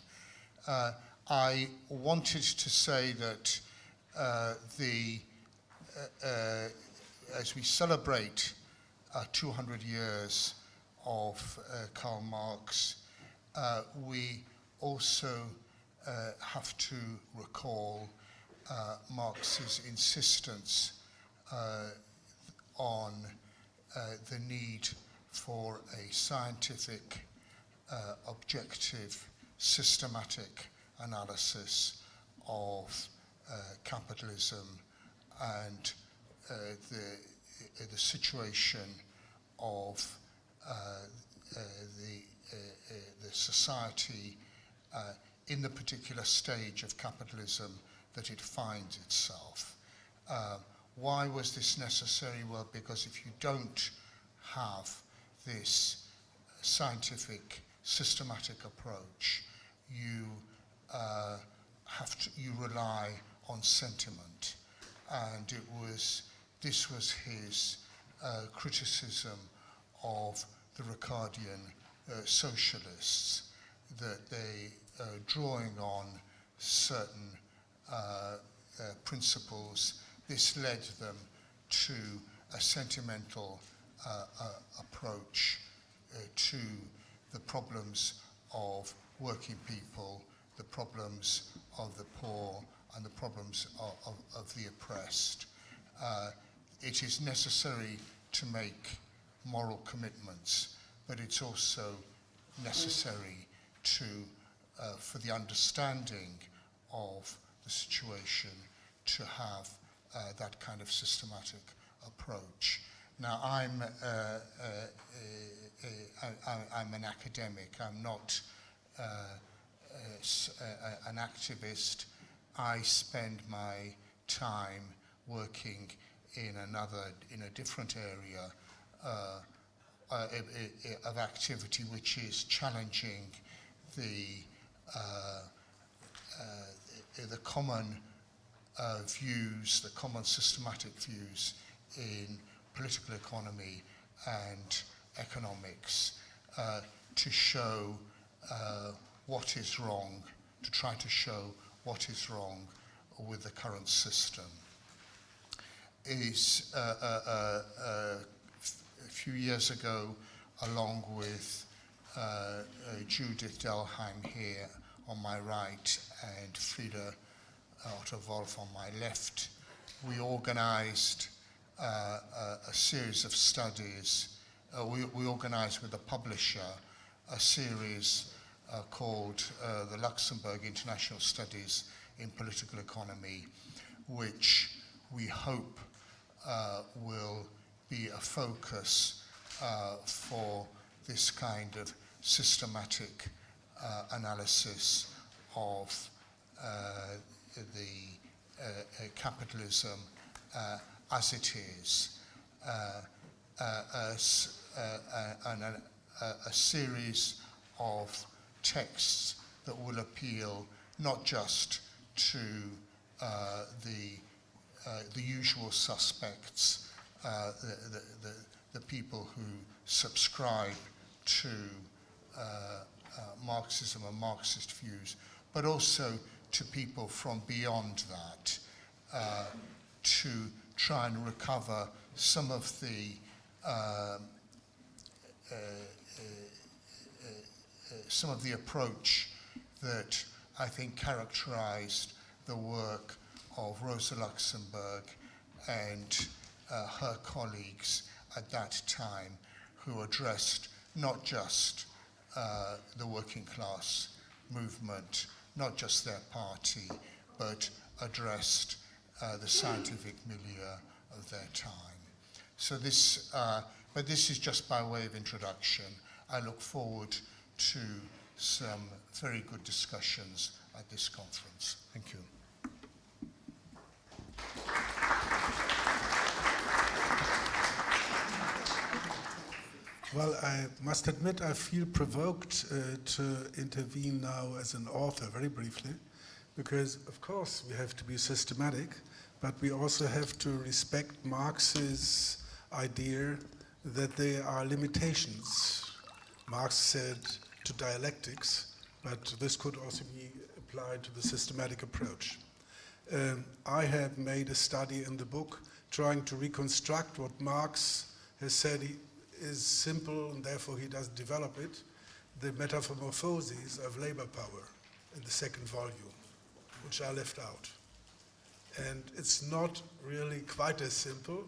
I wanted to say that the, as we celebrate uh, 200 years of Karl Marx, uh, we also uh, have to recall uh, Marx's insistence uh, on uh, the need for a scientific, uh, objective, systematic analysis of uh, capitalism and the, the situation of the, the society in the particular stage of capitalism that it finds itself. Uh, why was this necessary? Well, because if you don't have this scientific, systematic approach, you uh, have to, you rely on sentiment. And it was, this was his uh, criticism of the Ricardian uh, socialists that they uh, drawing on certain uh, uh, principles. This led them to a sentimental uh, approach uh, to the problems of working people, the problems of the poor, and the problems of, of, of the oppressed. It is necessary to make moral commitments, but it's also necessary to, uh, for the understanding of the situation to have uh, that kind of systematic approach. Now, I'm, uh, uh, uh, I, I'm an academic, I'm not an activist. I spend my time working in another, in a different area uh, uh, of activity, which is challenging the the common uh, views, the common systematic views in political economy and economics uh, to show uh, what is wrong, to try to show what is wrong with the current system. Is uh, uh, uh, uh, a few years ago, along with uh, uh, Judith Dellheim here on my right and Frieder Otto Wolf on my left, we organized uh, a, a series of studies. Uh, we, we organized with a publisher a series uh, called uh, the Luxemburg International Studies in Political Economy, which we hope uh, will be a focus uh, for this kind of systematic uh, analysis of uh, the uh, uh, capitalism uh, as it is, as, and a, a, series of texts that will appeal not just to uh, the uh, the usual suspects, uh, the, the, the people who subscribe to uh, uh, Marxism and Marxist views, but also to people from beyond that uh, to try and recover some of the um, uh, uh, uh, some of the approach that I think characterized the work of Rosa Luxemburg and her colleagues at that time who addressed not just uh, the working class movement, not just their party, but addressed uh, the scientific milieu of their time. So this, uh, but this is just by way of introduction. I look forward to some very good discussions at this conference. Thank you. Well, I must admit I feel provoked uh, to intervene now as an author, very briefly, because of course we have to be systematic, but we also have to respect Marx's idea that there are limitations. Marx said to dialectics, but this could also be applied to the systematic approach. Um, I have made a study in the book trying to reconstruct what Marx has said he, is simple and therefore he doesn't develop it, the metamorphoses of labor power in the second volume, which I left out. And it's not really quite as simple,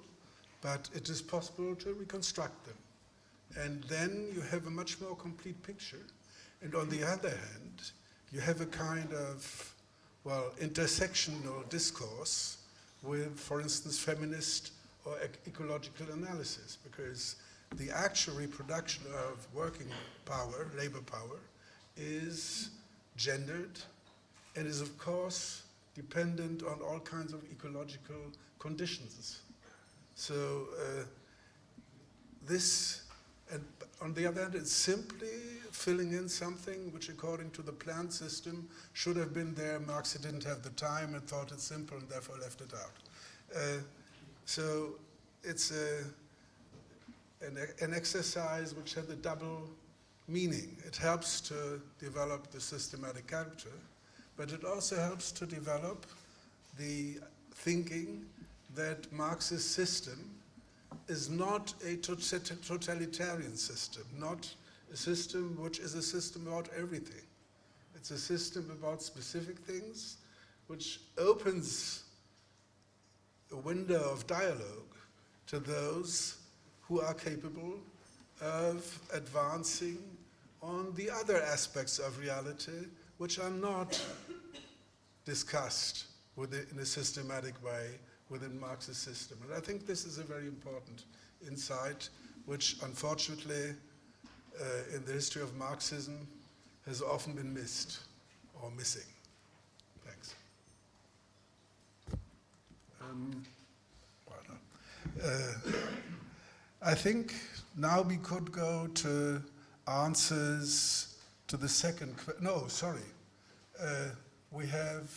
but it is possible to reconstruct them. And then you have a much more complete picture. And on the other hand, you have a kind of, well, intersectional discourse with, for instance, feminist or ec- ecological analysis, because the actual reproduction of working power, labor power, is gendered and is, of course, dependent on all kinds of ecological conditions. So uh, this, and on the other hand, it's simply filling in something which, according to the plant system, should have been there. Marx didn't have the time and thought it simple and therefore left it out. Uh, so it's a, an, an exercise which had the double meaning. It helps to develop the systematic character, but it also helps to develop the thinking that Marx's system is not a totalitarian system, not a system which is a system about everything. It's a system about specific things which opens a window of dialogue to those who are capable of advancing on the other aspects of reality which are not discussed within, in a systematic way within Marx's system. And I think this is a very important insight which unfortunately uh, in the history of Marxism has often been missed or missing. Thanks. Um, uh, I think now we could go to answers to the second, no, sorry. Uh, we have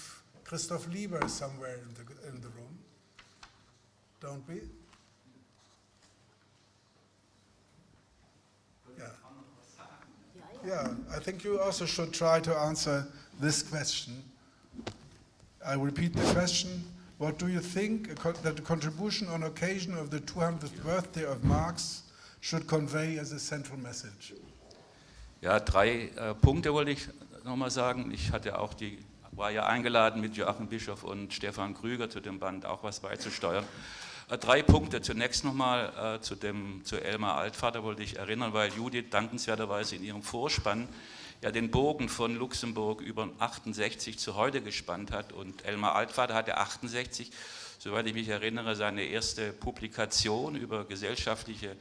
Christoph Lieber somewhere in the, in the room, don't we? Yeah. Yeah, I think you also should try to answer this question. I repeat the question. What do you think that the contribution on occasion of the 200th birthday of Marx should convey as a central message? Ja, drei äh, Punkte wollte ich nochmal sagen. Ich hatte auch die, war ja eingeladen mit Joachim Bischof und Stefan Krüger zu dem Band auch was beizusteuern. Äh, drei Punkte. Zunächst nochmal äh, zu, zu Elmar Altvater wollte ich erinnern, weil Judith dankenswerterweise in ihrem Vorspann ja den Bogen von Luxemburg über 68 zu heute gespannt hat und Elmar Altvater hatte 68, soweit ich mich erinnere, seine erste Publikation über gesellschaftliche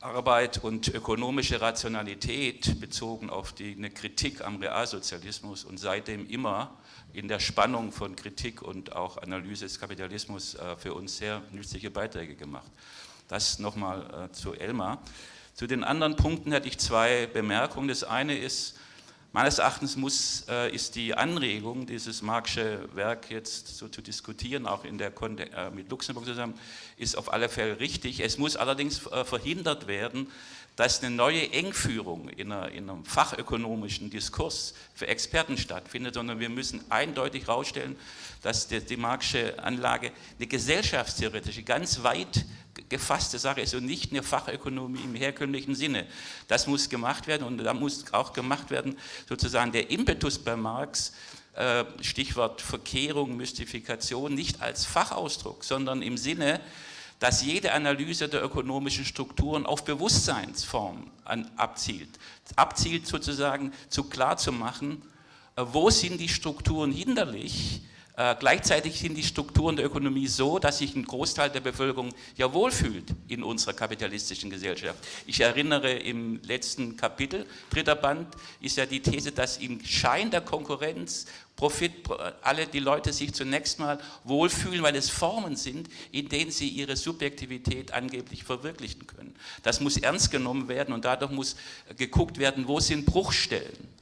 Arbeit und ökonomische Rationalität bezogen auf die, eine Kritik am Realsozialismus und seitdem immer in der Spannung von Kritik und auch Analyse des Kapitalismus äh, für uns sehr nützliche Beiträge gemacht. Das nochmal äh, zu Elmar. Zu den anderen Punkten hätte ich zwei Bemerkungen. Das eine ist, meines Erachtens muss, äh, ist die Anregung, dieses Marxische Werk jetzt so zu diskutieren, auch in der äh, mit Luxemburg zusammen, ist auf alle Fälle richtig. Es muss allerdings äh, verhindert werden, dass eine neue Engführung in, einer, in, einem fachökonomischen Diskurs für Experten stattfindet, sondern wir müssen eindeutig herausstellen, dass die, die Marxische Anlage eine gesellschaftstheoretische, ganz weit gefasste Sache ist und nicht eine Fachökonomie im herkömmlichen Sinne. Das muss gemacht werden und da muss auch gemacht werden sozusagen der Impetus bei Marx, äh, Stichwort Verkehrung, Mystifikation, nicht als Fachausdruck, sondern im Sinne, dass jede Analyse der ökonomischen Strukturen auf Bewusstseinsformen abzielt. Abzielt sozusagen zu klar zu machen, äh, wo sind die Strukturen hinderlich, äh, gleichzeitig sind die Strukturen der Ökonomie so, dass sich ein Großteil der Bevölkerung ja wohlfühlt in unserer kapitalistischen Gesellschaft. Ich erinnere im letzten Kapitel, dritter Band, ist ja die These, dass im Schein der Konkurrenz Profit, alle die Leute sich zunächst mal wohlfühlen, weil es Formen sind, in denen sie ihre Subjektivität angeblich verwirklichen können. Das muss ernst genommen werden und dadurch muss geguckt werden, wo sind Bruchstellen.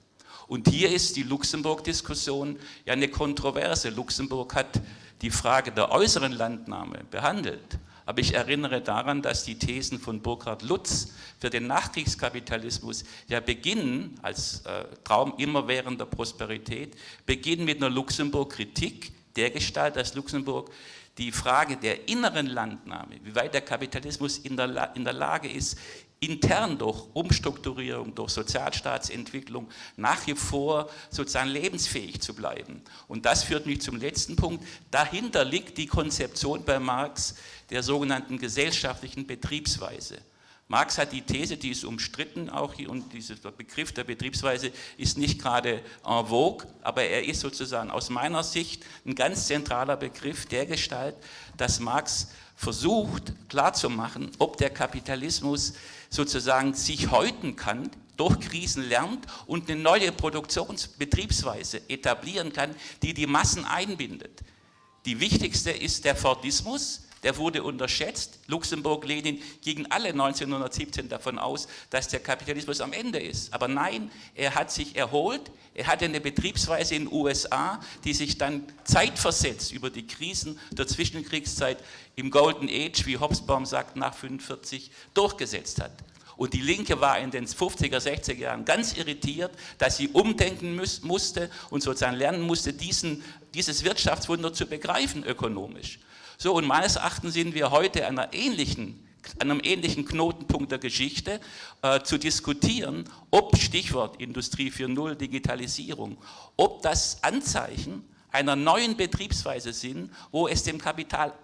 Und hier ist die Luxemburg-Diskussion ja eine Kontroverse. Luxemburg hat die Frage der äußeren Landnahme behandelt. Aber ich erinnere daran, dass die Thesen von Burkhard Lutz für den Nachkriegskapitalismus ja beginnen, als äh, Traum immerwährender Prosperität, beginnen mit einer Luxemburg-Kritik der Gestalt, dass Luxemburg die Frage der inneren Landnahme, wie weit der Kapitalismus in der, in der Lage ist, intern durch Umstrukturierung, durch Sozialstaatsentwicklung nach wie vor sozusagen lebensfähig zu bleiben. Und das führt mich zum letzten Punkt. Dahinter liegt die Konzeption bei Marx der sogenannten gesellschaftlichen Betriebsweise. Marx hat die These, die ist umstritten auch hier und dieser Begriff der Betriebsweise ist nicht gerade en vogue, aber er ist sozusagen aus meiner Sicht ein ganz zentraler Begriff der Gestalt, dass Marx versucht klarzumachen, ob der Kapitalismus sozusagen sich häuten kann, durch Krisen lernt und eine neue Produktionsbetriebsweise etablieren kann, die die Massen einbindet. Die wichtigste ist der Fordismus, der wurde unterschätzt. Luxemburg, Lenin gingen alle 1917 davon aus, dass der Kapitalismus am Ende ist. Aber nein, er hat sich erholt. Er hatte eine Betriebsweise in den USA, die sich dann zeitversetzt über die Krisen der Zwischenkriegszeit im Golden Age, wie Hobsbawm sagt, nach 1945 durchgesetzt hat. Und die Linke war in den 50er, 60er Jahren ganz irritiert, dass sie umdenken muss, musste und sozusagen lernen musste, diesen, dieses Wirtschaftswunder zu begreifen ökonomisch. So, und meines Erachtens sind wir heute an einer ähnlichen einem ähnlichen Knotenpunkt der Geschichte äh, zu diskutieren, ob Stichwort Industrie 4.0, Digitalisierung, ob das Anzeichen einer neuen Betriebsweise sind, wo es dem Kapital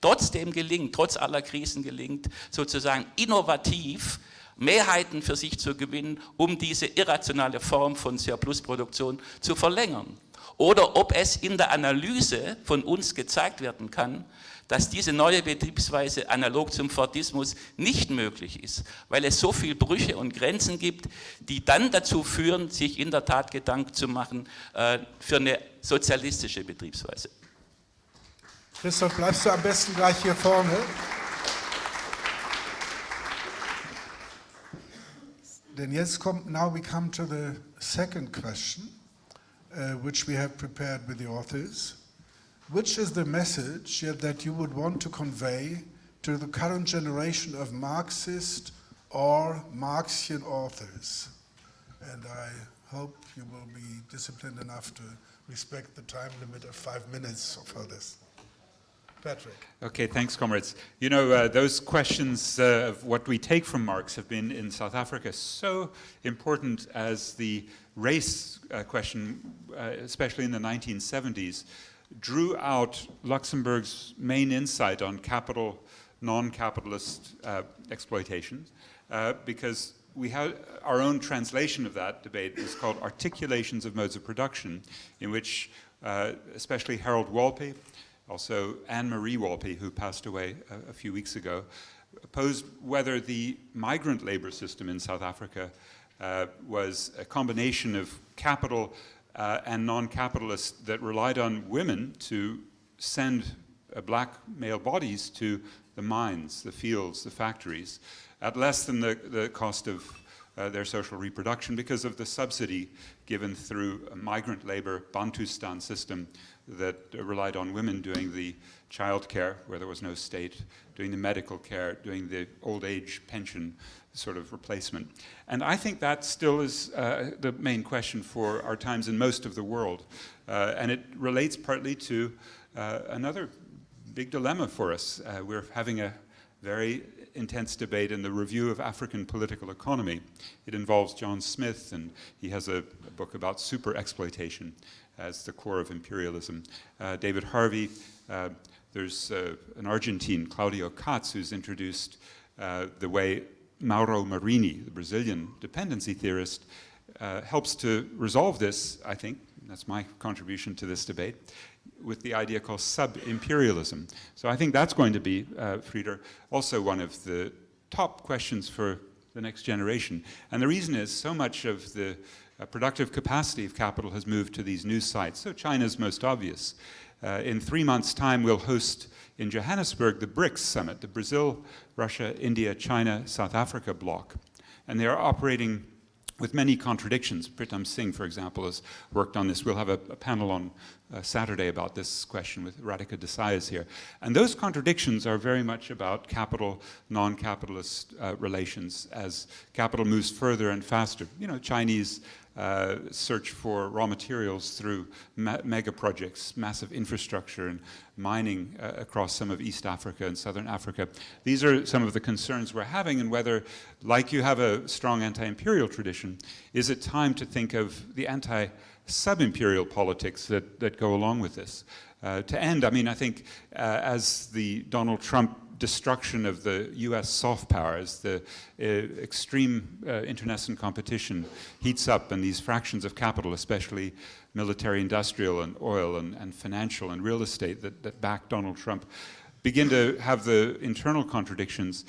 trotzdem gelingt, trotz aller Krisen gelingt, sozusagen innovativ Mehrheiten für sich zu gewinnen, um diese irrationale Form von Surplusproduktion zu verlängern. Oder ob es in der Analyse von uns gezeigt werden kann, dass diese neue Betriebsweise analog zum Fordismus nicht möglich ist, weil es so viele Brüche und Grenzen gibt, die dann dazu führen, sich in der Tat Gedanken zu machen äh, für eine sozialistische Betriebsweise. Christoph, bleibst du am besten gleich hier vorne? Denn jetzt kommt, now we come to the second question, uh, which we have prepared with the authors. Which is the message that you would want to convey to the current generation of Marxist or Marxian authors? And I hope you will be disciplined enough to respect the time limit of five minutes for this. Patrick. Okay, thanks, comrades. You know, uh, those questions uh, of what we take from Marx have been in South Africa so important as the race uh, question, uh, especially in the 1970s, drew out Luxemburg's main insight on capital, non-capitalist uh, exploitation, uh, because we have our own translation of that debate is called Articulations of Modes of Production, in which uh, especially Harold Wolpe, also Anne-Marie Wolpe, who passed away a, a, few weeks ago, posed whether the migrant labor system in South Africa uh, was a combination of capital uh, and non-capitalists that relied on women to send uh, black male bodies to the mines, the fields, the factories, at less than the, the cost of uh, their social reproduction because of the subsidy given through a migrant labor Bantustan system that relied on women doing the child care where there was no state, doing the medical care, doing the old age pension sort of replacement. And I think that still is uh, the main question for our times in most of the world. Uh, and it relates partly to uh, another big dilemma for us. Uh, we're having a very intense debate in the review of African political economy. It involves John Smith, and he has a, a book about super exploitation as the core of imperialism. Uh, David Harvey, uh, there's an Argentine, Claudio Katz, who's introduced the way Mauro Marini, the Brazilian dependency theorist, uh, helps to resolve this, I think, that's my contribution to this debate, with the idea called sub-imperialism. So I think that's going to be, uh, Frieder, also one of the top questions for the next generation. And the reason is so much of the uh, productive capacity of capital has moved to these new sites. So China's most obvious. Uh, in three months' time, we'll host in Johannesburg the BRICS summit, the Brazil, Russia, India, China, South Africa bloc. And they are operating with many contradictions. Pritam Singh, for example, has worked on this. We'll have a, a panel on uh, Saturday about this question with Radhika Desai is here. And those contradictions are very much about capital, non-capitalist uh, relations as capital moves further and faster. You know, Chinese uh, search for raw materials through mega projects, massive infrastructure and mining uh, across some of East Africa and Southern Africa. These are some of the concerns we're having and whether, like you have a strong anti-imperial tradition, is it time to think of the anti-sub-imperial politics that, that go along with this? Uh, to end, I mean, I think uh, as the Donald Trump destruction of the US soft powers, the uh, extreme uh, internecine competition heats up and these fractions of capital, especially military industrial and oil and, and financial and real estate that, that back Donald Trump, begin to have the internal contradictions.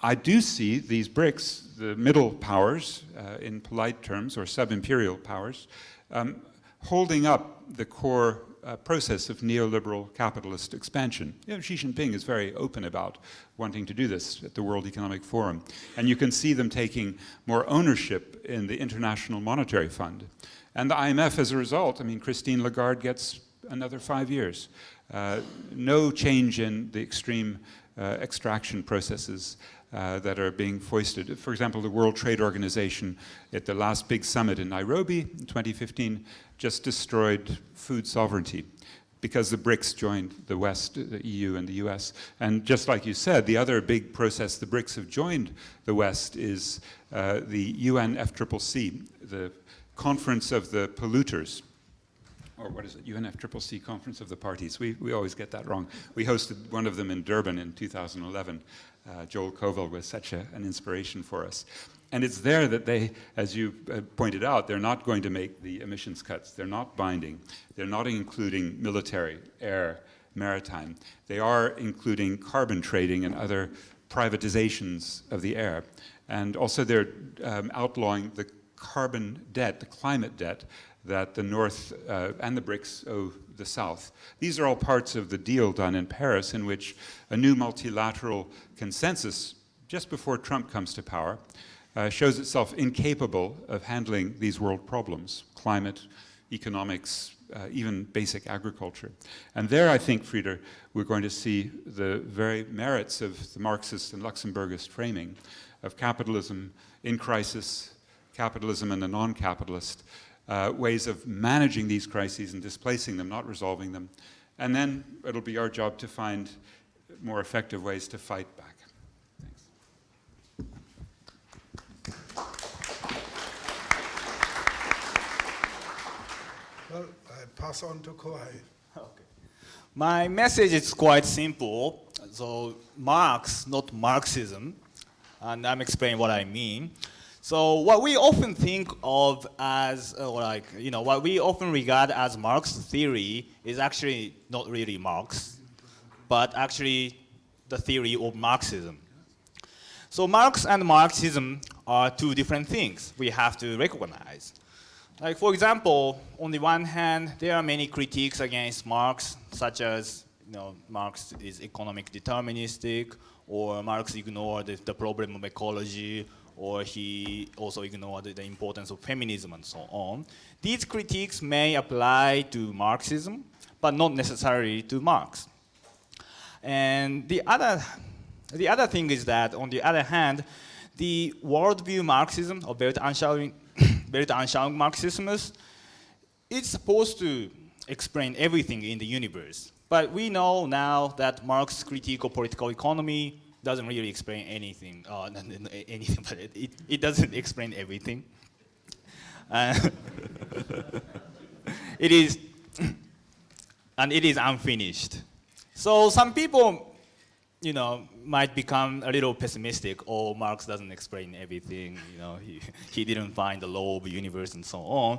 I do see these BRICS, the middle powers, uh, in polite terms, or sub-imperial powers, um, holding up the core uh, process of neoliberal capitalist expansion. You know, Xi Jinping is very open about wanting to do this at the World Economic Forum. And you can see them taking more ownership in the International Monetary Fund. And the IMF, as a result, I mean, Christine Lagarde gets another five years. Uh, no change in the extreme uh, extraction processes. uh, that are being foisted. For example, the World Trade Organization at the last big summit in Nairobi in 2015 just destroyed food sovereignty because the BRICS joined the West, the EU and the US. And just like you said, the other big process the BRICS have joined the West is uh, the UN FCCC, the Conference of the Polluters, or what is it, UNFCCC Conference of the Parties. We, we always get that wrong. We hosted one of them in Durban in 2011. Uh, Joel Kovel was such a, an inspiration for us. And it's there that they, as you uh, pointed out, they're not going to make the emissions cuts. They're not binding. They're not including military, air, maritime. They are including carbon trading and other privatizations of the air. And also they're um, outlawing the carbon debt, the climate debt, that the North uh, and the BRICS owe the South. These are all parts of the deal done in Paris in which a new multilateral consensus, just before Trump comes to power, uh, shows itself incapable of handling these world problems, climate, economics, uh, even basic agriculture. And there, I think, Frieder, we're going to see the very merits of the Marxist and Luxemburgist framing of capitalism in crisis, capitalism and the non-capitalist, uh, ways of managing these crises and displacing them, not resolving them. And then it'll be our job to find more effective ways to fight back. Well, I pass on to Kohei. Okay. My message is quite simple. So Marx, not Marxism, and I'm explaining what I mean. So what we often think of as, uh, like, you know, what we often regard as Marx theory is actually not really Marx, but actually the theory of Marxism. So Marx and Marxism are two different things we have to recognize. Like for example, on the one hand, there are many critiques against Marx, such as you know, Marx is economic deterministic, or Marx ignored the, problem of ecology, or he also ignored the importance of feminism and so on. These critiques may apply to Marxism, but not necessarily to Marx. And the other, the other thing is that, on the other hand, the worldview Marxism, of or Weltanschauung, Marxismus, it's supposed to explain everything in the universe. But we know now that Marx's critique of political economy doesn't really explain anything, uh, [laughs] anything, but it, it, it, doesn't explain everything. Uh, [laughs] it is, [clears throat] and it is unfinished. So some people you know, might become a little pessimistic, or oh, Marx doesn't explain everything, you know, he, [laughs] he didn't find the law of the universe and so on.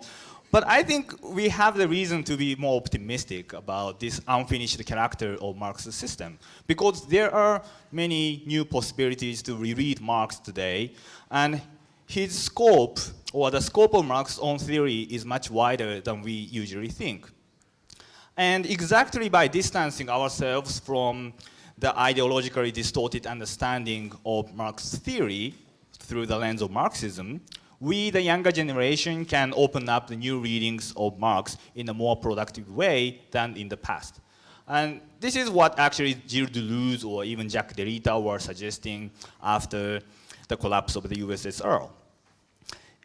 But I think we have the reason to be more optimistic about this unfinished character of Marx's system, because there are many new possibilities to reread Marx today, and his scope, or the scope of Marx's own theory is much wider than we usually think. And exactly by distancing ourselves from the ideologically distorted understanding of Marx's theory through the lens of Marxism, we, the younger generation, can open up the new readings of Marx in a more productive way than in the past. And this is what actually Gilles Deleuze or even Jacques Derrida were suggesting after the collapse of the USSR.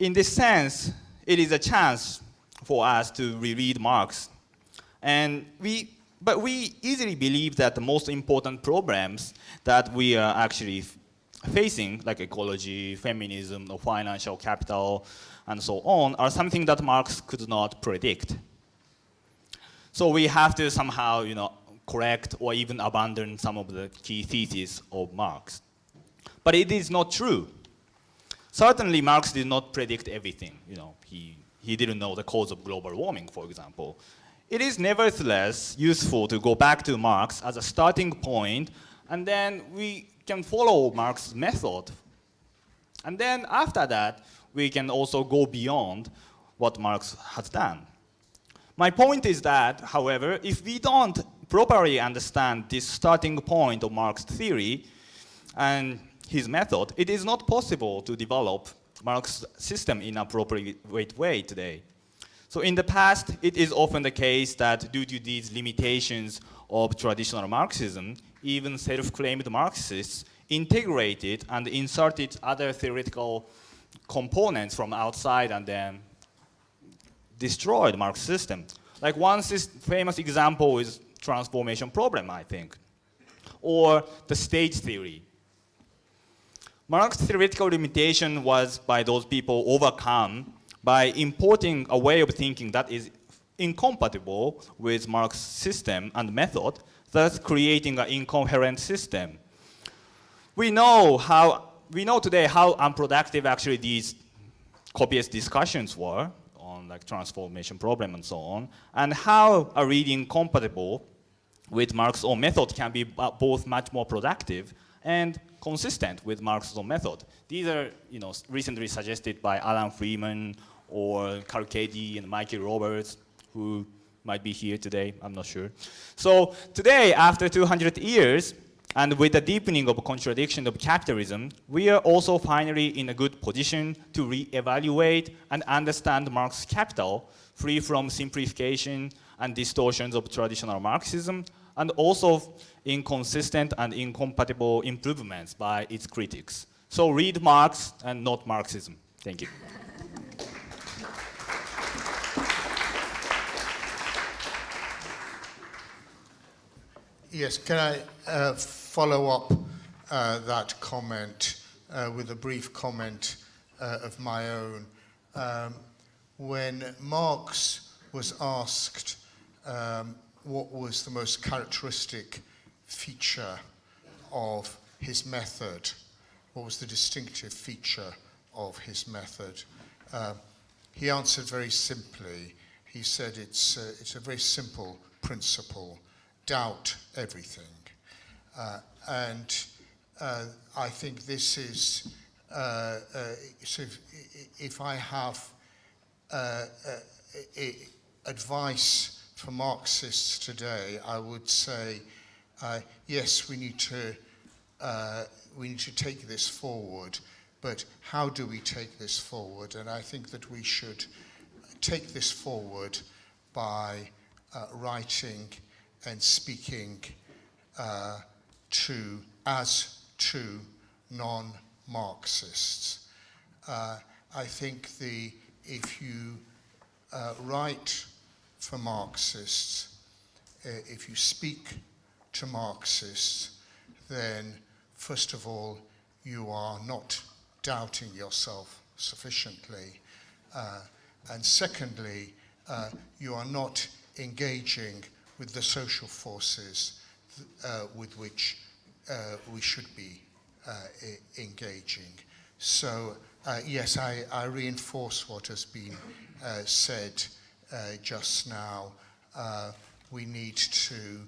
In this sense, it is a chance for us to reread Marx. And we but we easily believe that the most important problems that we are actually facing, like ecology, feminism, or financial capital, and so on, are something that Marx could not predict. So we have to somehow, you know, correct or even abandon some of the key theses of Marx. But it is not true. Certainly, Marx did not predict everything. You know, he, he didn't know the cause of global warming, for example. It is nevertheless useful to go back to Marx as a starting point, and then we can follow Marx's method. And then after that, we can also go beyond what Marx has done. My point is that, however, if we don't properly understand this starting point of Marx's theory and his method, it is not possible to develop Marx's system in a appropriate way today. So in the past, it is often the case that due to these limitations of traditional Marxism, even self-claimed Marxists integrated and inserted other theoretical components from outside and then destroyed Marx system. Like one famous example is transformation problem, I think, or the state theory. Marx's theoretical limitation was by those people overcome by importing a way of thinking that is incompatible with Marx's system and method, thus creating an incoherent system. We know how we know today how unproductive actually these copious discussions were on like transformation problem and so on, and how a reading compatible with Marx's own method can be both much more productive and consistent with Marx's own method. These are, you know, recently suggested by Alan Freeman or Carchedi and Michael Roberts, who might be here today, I'm not sure. So today, after 200 years, and with the deepening of contradiction of capitalism, we are also finally in a good position to re-evaluate and understand Marx's capital, free from simplification and distortions of traditional Marxism, and also inconsistent and incompatible improvements by its critics. So read Marx and not Marxism. Thank you. Yes, can I uh, follow up uh, that comment uh, with a brief comment uh, of my own? Um, when Marx was asked um, what was the most characteristic feature of his method, what was the distinctive feature of his method, uh, he answered very simply. He said it's, uh, it's a very simple principle doubt everything. Uh, and uh, I think this is, uh, uh so if, if, I have uh, uh, advice for Marxists today, I would say, yes, we need to we need to take this forward, but how do we take this forward? And I think that we should take this forward by writing and speaking uh, to as to non-Marxists. Uh, I think the if you uh, write for Marxists, uh, if you speak to Marxists, then first of all you are not doubting yourself sufficiently, uh, and secondly uh, you are not engaging with the social forces uh, with which uh, we should be uh, engaging. So uh, yes, I, I, reinforce what has been uh, said just now. we need to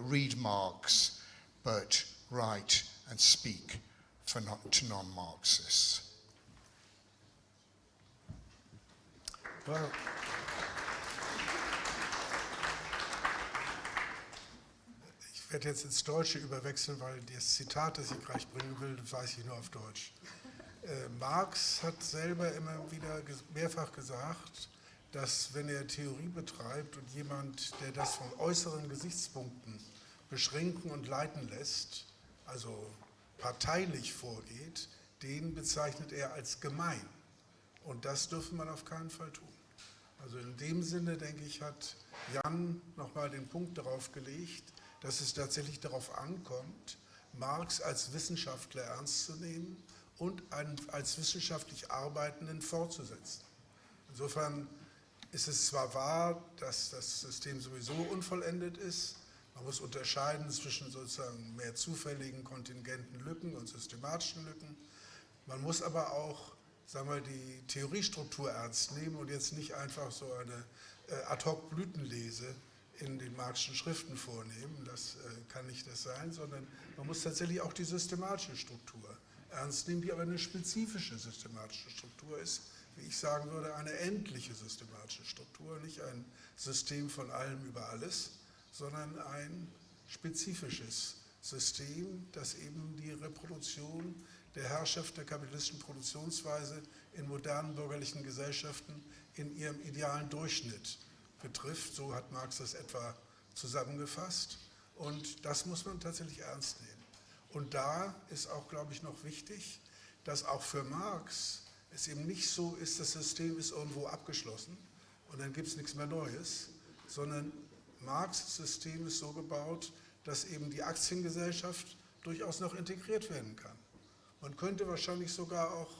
read Marx, but write and speak for not, to non-Marxists. Well, Ich werde jetzt ins Deutsche überwechseln, weil das Zitat, das ich gleich bringen will, weiß ich nur auf Deutsch. Äh, Marx hat selber immer wieder mehrfach gesagt, dass wenn er Theorie betreibt und jemand, der das von äußeren Gesichtspunkten beschränken und leiten lässt, also parteilich vorgeht, den bezeichnet er als gemein. Und das dürfen man auf keinen Fall tun. Also in dem Sinne, denke ich, hat Jan nochmal den Punkt darauf gelegt, dass es tatsächlich darauf ankommt, Marx als Wissenschaftler ernst zu nehmen und als wissenschaftlich Arbeitenden fortzusetzen. Insofern ist es zwar wahr, dass das System sowieso unvollendet ist, man muss unterscheiden zwischen sozusagen mehr zufälligen kontingenten Lücken und systematischen Lücken. Man muss aber auch sagen wir, die Theoriestruktur ernst nehmen und jetzt nicht einfach so eine äh, Ad-hoc-Blütenlese in den Marxischen Schriften vornehmen, das äh, kann nicht das sein, sondern man muss tatsächlich auch die systematische Struktur ernst nehmen, die aber eine spezifische systematische Struktur ist, wie ich sagen würde, eine endliche systematische Struktur, nicht ein System von allem über alles, sondern ein spezifisches System, das eben die Reproduktion der Herrschaft der kapitalistischen Produktionsweise in modernen bürgerlichen Gesellschaften in ihrem idealen Durchschnitt betrifft. So hat Marx das etwa zusammengefasst. Und das muss man tatsächlich ernst nehmen. Und da ist auch, glaube ich, noch wichtig, dass auch für Marx es eben nicht so ist, das System ist irgendwo abgeschlossen und dann gibt es nichts mehr Neues, sondern Marx' System ist so gebaut, dass eben die Aktiengesellschaft durchaus noch integriert werden kann. Man könnte wahrscheinlich sogar auch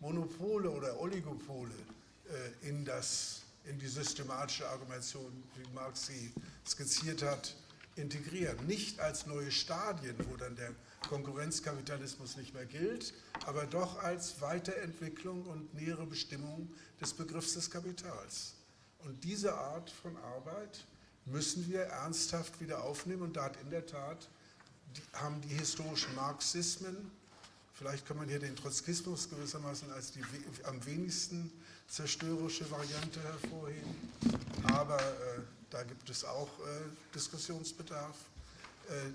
Monopole oder Oligopole äh, in, das, in die systematische Argumentation, wie Marx sie skizziert hat, integrieren. Nicht als neue Stadien, wo dann der Konkurrenzkapitalismus nicht mehr gilt, aber doch als Weiterentwicklung und nähere Bestimmung des Begriffs des Kapitals. Und diese Art von Arbeit müssen wir ernsthaft wieder aufnehmen und da hat in der Tat die, haben die historischen Marxismen, vielleicht kann man hier den Trotzkismus gewissermaßen als die am wenigsten zerstörerische Variante hervorheben, aber äh, da gibt es auch äh, Diskussionsbedarf. Äh,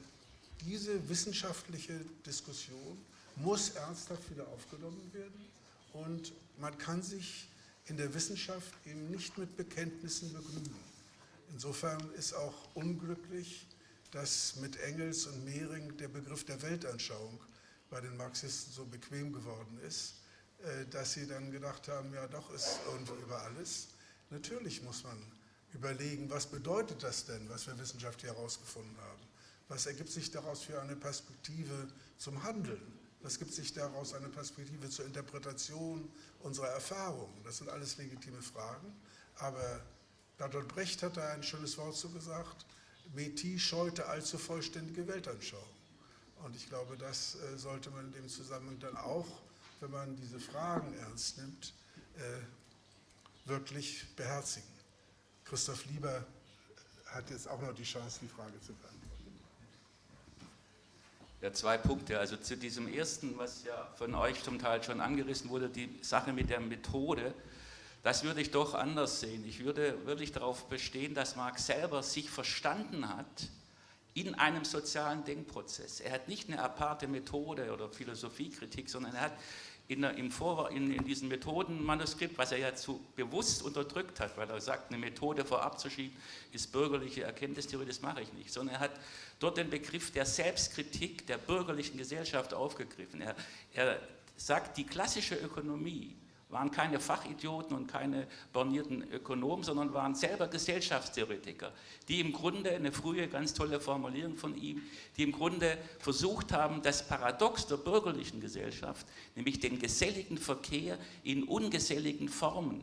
diese wissenschaftliche Diskussion muss ernsthaft wieder aufgenommen werden und man kann sich in der Wissenschaft eben nicht mit Bekenntnissen begnügen. Insofern ist auch unglücklich, dass mit Engels und Mehring der Begriff der Weltanschauung bei den Marxisten so bequem geworden ist, dass sie dann gedacht haben, ja doch ist irgendwo über alles. Natürlich muss man überlegen, was bedeutet das denn, was wir wissenschaftlich herausgefunden haben? Was ergibt sich daraus für eine Perspektive zum Handeln? Was gibt sich daraus eine Perspektive zur Interpretation unserer Erfahrungen? Das sind alles legitime Fragen, aber Bertolt Brecht hat da ein schönes Wort zu gesagt, Meti scheute allzu vollständige Weltanschauung. Und ich glaube, das äh, sollte man in dem Zusammenhang dann auch, wenn man diese Fragen ernst nimmt, äh, wirklich beherzigen. Christoph Lieber hat jetzt auch noch die Chance, die Frage zu beantworten. Ja, zwei Punkte. Also zu diesem ersten, was ja von euch zum Teil schon angerissen wurde, die Sache mit der Methode, das würde ich doch anders sehen. Ich würde wirklich darauf bestehen, dass Marx selber sich verstanden hat in einem sozialen Denkprozess. Er hat nicht eine aparte Methode oder Philosophiekritik, sondern er hat in, Vor in, in diesem Methodenmanuskript, was er ja zu bewusst unterdrückt hat, weil er sagt, eine Methode vorab zu schieben, ist bürgerliche Erkenntnistheorie, das mache ich nicht, sondern er hat dort den Begriff der Selbstkritik der bürgerlichen Gesellschaft aufgegriffen. Er, er sagt, die klassische Ökonomie waren keine Fachidioten und keine bornierten Ökonomen, sondern waren selber Gesellschaftstheoretiker, die im Grunde, eine frühe ganz tolle Formulierung von ihm, die im Grunde versucht haben, das Paradox der bürgerlichen Gesellschaft, nämlich den geselligen Verkehr in ungeselligen Formen,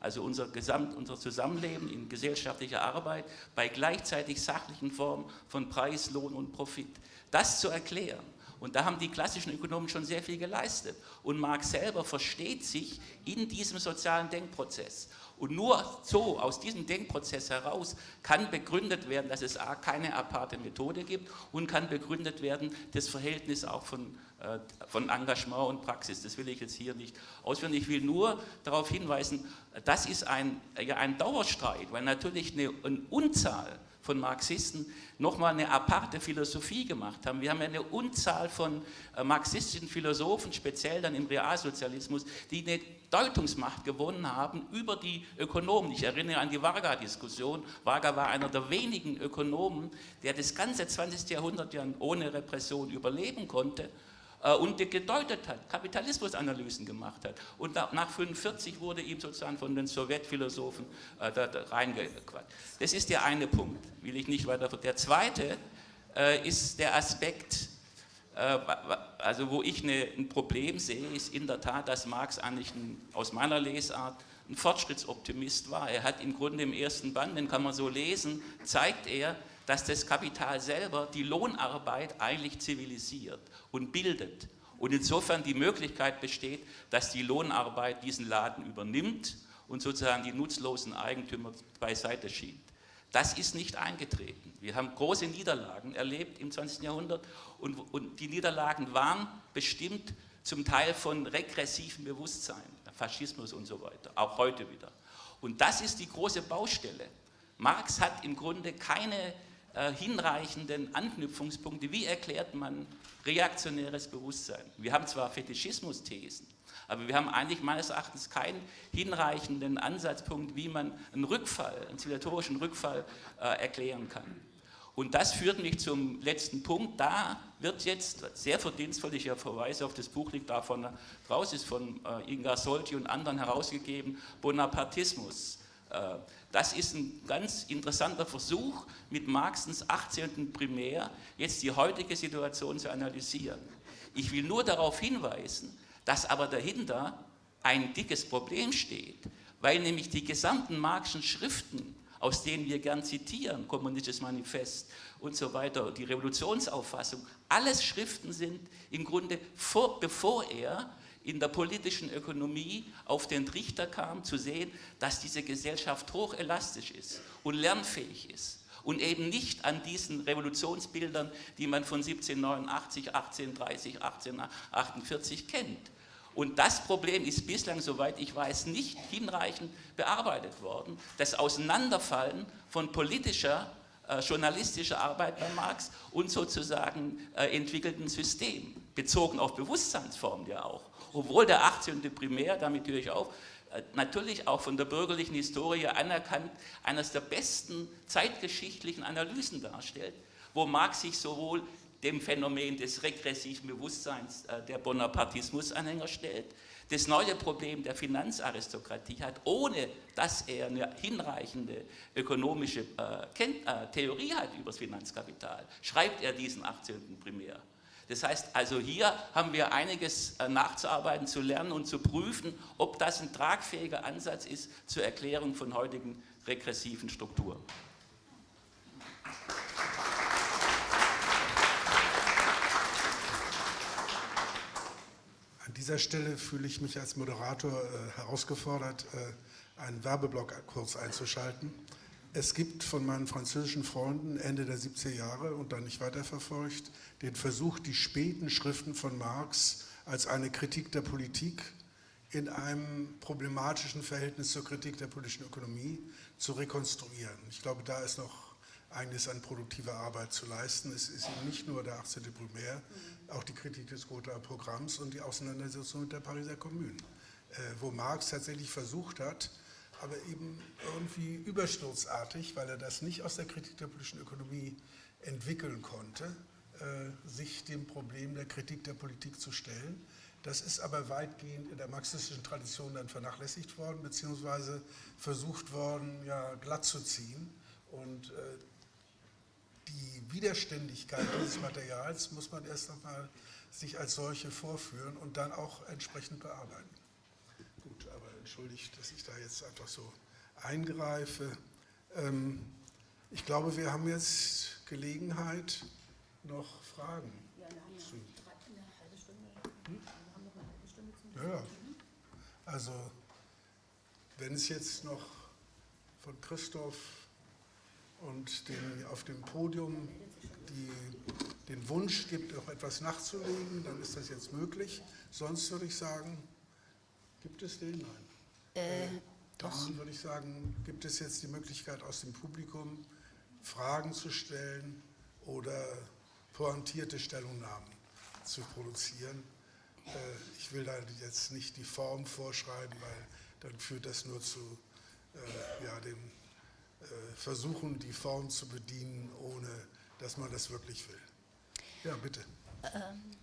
also unser, Gesamt, unser Zusammenleben in gesellschaftlicher Arbeit bei gleichzeitig sachlichen Formen von Preis, Lohn und Profit, das zu erklären. Und da haben die klassischen Ökonomen schon sehr viel geleistet. Und Marx selber versteht sich in diesem sozialen Denkprozess. Und nur so, aus diesem Denkprozess heraus, kann begründet werden, dass es A, keine aparte Methode gibt und kann begründet werden, das Verhältnis auch von, äh, von Engagement und Praxis. Das will ich jetzt hier nicht ausführen. Ich will nur darauf hinweisen, das ist ein, ja, ein Dauerstreit, weil natürlich eine, eine Unzahl von Marxisten nochmal eine aparte Philosophie gemacht haben. Wir haben ja eine Unzahl von äh, marxistischen Philosophen, speziell dann im Realsozialismus, die eine Deutungsmacht gewonnen haben über die Ökonomen. Ich erinnere an die Varga-Diskussion. Varga war einer der wenigen Ökonomen, der das ganze 20. Jahrhundert ja ohne Repression überleben konnte und gedeutet hat, Kapitalismusanalysen gemacht hat. Und nach 1945 wurde ihm sozusagen von den Sowjetphilosophen äh, da, da reingequatscht. Das ist der eine Punkt, will ich nicht weiter. Der zweite äh, ist der Aspekt, äh, also wo ich eine, ein Problem sehe, ist in der Tat, dass Marx eigentlich ein, aus meiner Lesart ein Fortschrittsoptimist war. Er hat im Grunde im ersten Band, den kann man so lesen, zeigt er, dass das Kapital selber die Lohnarbeit eigentlich zivilisiert und bildet. Und insofern die Möglichkeit besteht, dass die Lohnarbeit diesen Laden übernimmt und sozusagen die nutzlosen Eigentümer beiseite schiebt. Das ist nicht eingetreten. Wir haben große Niederlagen erlebt im 20. Jahrhundert und, und die Niederlagen waren bestimmt zum Teil von regressivem Bewusstsein, Faschismus und so weiter, auch heute wieder. Und das ist die große Baustelle. Marx hat im Grunde keine äh, hinreichenden Anknüpfungspunkte. Wie erklärt man reaktionäres Bewusstsein? Wir haben zwar Fetischismus-Thesen, aber wir haben eigentlich meines Erachtens keinen hinreichenden Ansatzpunkt, wie man einen Rückfall, einen zivilisatorischen Rückfall äh, erklären kann. Und das führt mich zum letzten Punkt. Da wird jetzt sehr verdienstvoll, ich verweise auf das Buch, liegt davon raus, ist von äh, Inga Solti und anderen herausgegeben, Bonapartismus. Äh, das ist ein ganz interessanter Versuch, mit Marxens 18. Primär jetzt die heutige Situation zu analysieren. Ich will nur darauf hinweisen, dass aber dahinter ein dickes Problem steht, weil nämlich die gesamten Marxischen Schriften, aus denen wir gern zitieren, Kommunistisches Manifest und so weiter, die Revolutionsauffassung, alles Schriften sind im Grunde, vor, bevor er in der politischen Ökonomie auf den Trichter kam, zu sehen, dass diese Gesellschaft hochelastisch ist und lernfähig ist und eben nicht an diesen Revolutionsbildern, die man von 1789, 1830, 1848 kennt. Und das Problem ist bislang, soweit ich weiß, nicht hinreichend bearbeitet worden. Das Auseinanderfallen von politischer, äh, journalistischer Arbeit bei Marx und sozusagen äh, entwickelten System, bezogen auf Bewusstseinsformen ja auch obwohl der 18. Primär, damit höre ich auf, äh, natürlich auch von der bürgerlichen Historie anerkannt, eines der besten zeitgeschichtlichen Analysen darstellt, wo Marx sich sowohl dem Phänomen des regressiven Bewusstseins äh, der Bonapartismus-Anhänger stellt, das neue Problem der Finanzaristokratie hat, ohne dass er eine hinreichende ökonomische äh, Theorie hat über das Finanzkapital, schreibt er diesen 18. Primär. Das heißt, also hier haben wir einiges äh, nachzuarbeiten, zu lernen und zu prüfen, ob das ein tragfähiger Ansatz ist zur Erklärung von heutigen regressiven Strukturen. An dieser Stelle fühle ich mich als Moderator äh, herausgefordert, äh, einen Werbeblock kurz einzuschalten. Es gibt von meinen französischen Freunden Ende der 70er Jahre und dann nicht weiterverfolgt den Versuch, die späten Schriften von Marx als eine Kritik der Politik in einem problematischen Verhältnis zur Kritik der politischen Ökonomie zu rekonstruieren. Ich glaube, da ist noch einiges an produktiver Arbeit zu leisten. Es ist eben nicht nur der 18. Primär, auch die Kritik des Gothaer Programms und die Auseinandersetzung mit der Pariser Kommune, äh, wo Marx tatsächlich versucht hat, aber eben irgendwie übersturzartig, weil er das nicht aus der Kritik der politischen Ökonomie entwickeln konnte, äh, sich dem Problem der Kritik der Politik zu stellen. Das ist aber weitgehend in der marxistischen Tradition dann vernachlässigt worden, beziehungsweise versucht worden, ja, glatt zu ziehen. Und äh, die Widerständigkeit dieses Materials muss man erst einmal sich als solche vorführen und dann auch entsprechend bearbeiten entschuldigt, dass ich da jetzt einfach so eingreife. Ähm, ich glaube, wir haben jetzt Gelegenheit, noch Fragen zu. Hm? Ja, also wenn es jetzt noch von Christoph und den, auf dem Podium die, den Wunsch gibt, noch etwas nachzulegen, dann ist das jetzt möglich. Sonst würde ich sagen, gibt es den? Nein. Äh, Dann würde ich sagen, gibt es jetzt die Möglichkeit aus dem Publikum Fragen zu stellen oder pointierte Stellungnahmen zu produzieren. Äh, ich will da jetzt nicht die Form vorschreiben, weil dann führt das nur zu äh, ja, dem äh, Versuchen, die Form zu bedienen, ohne dass man das wirklich will. Ja, bitte. Ähm.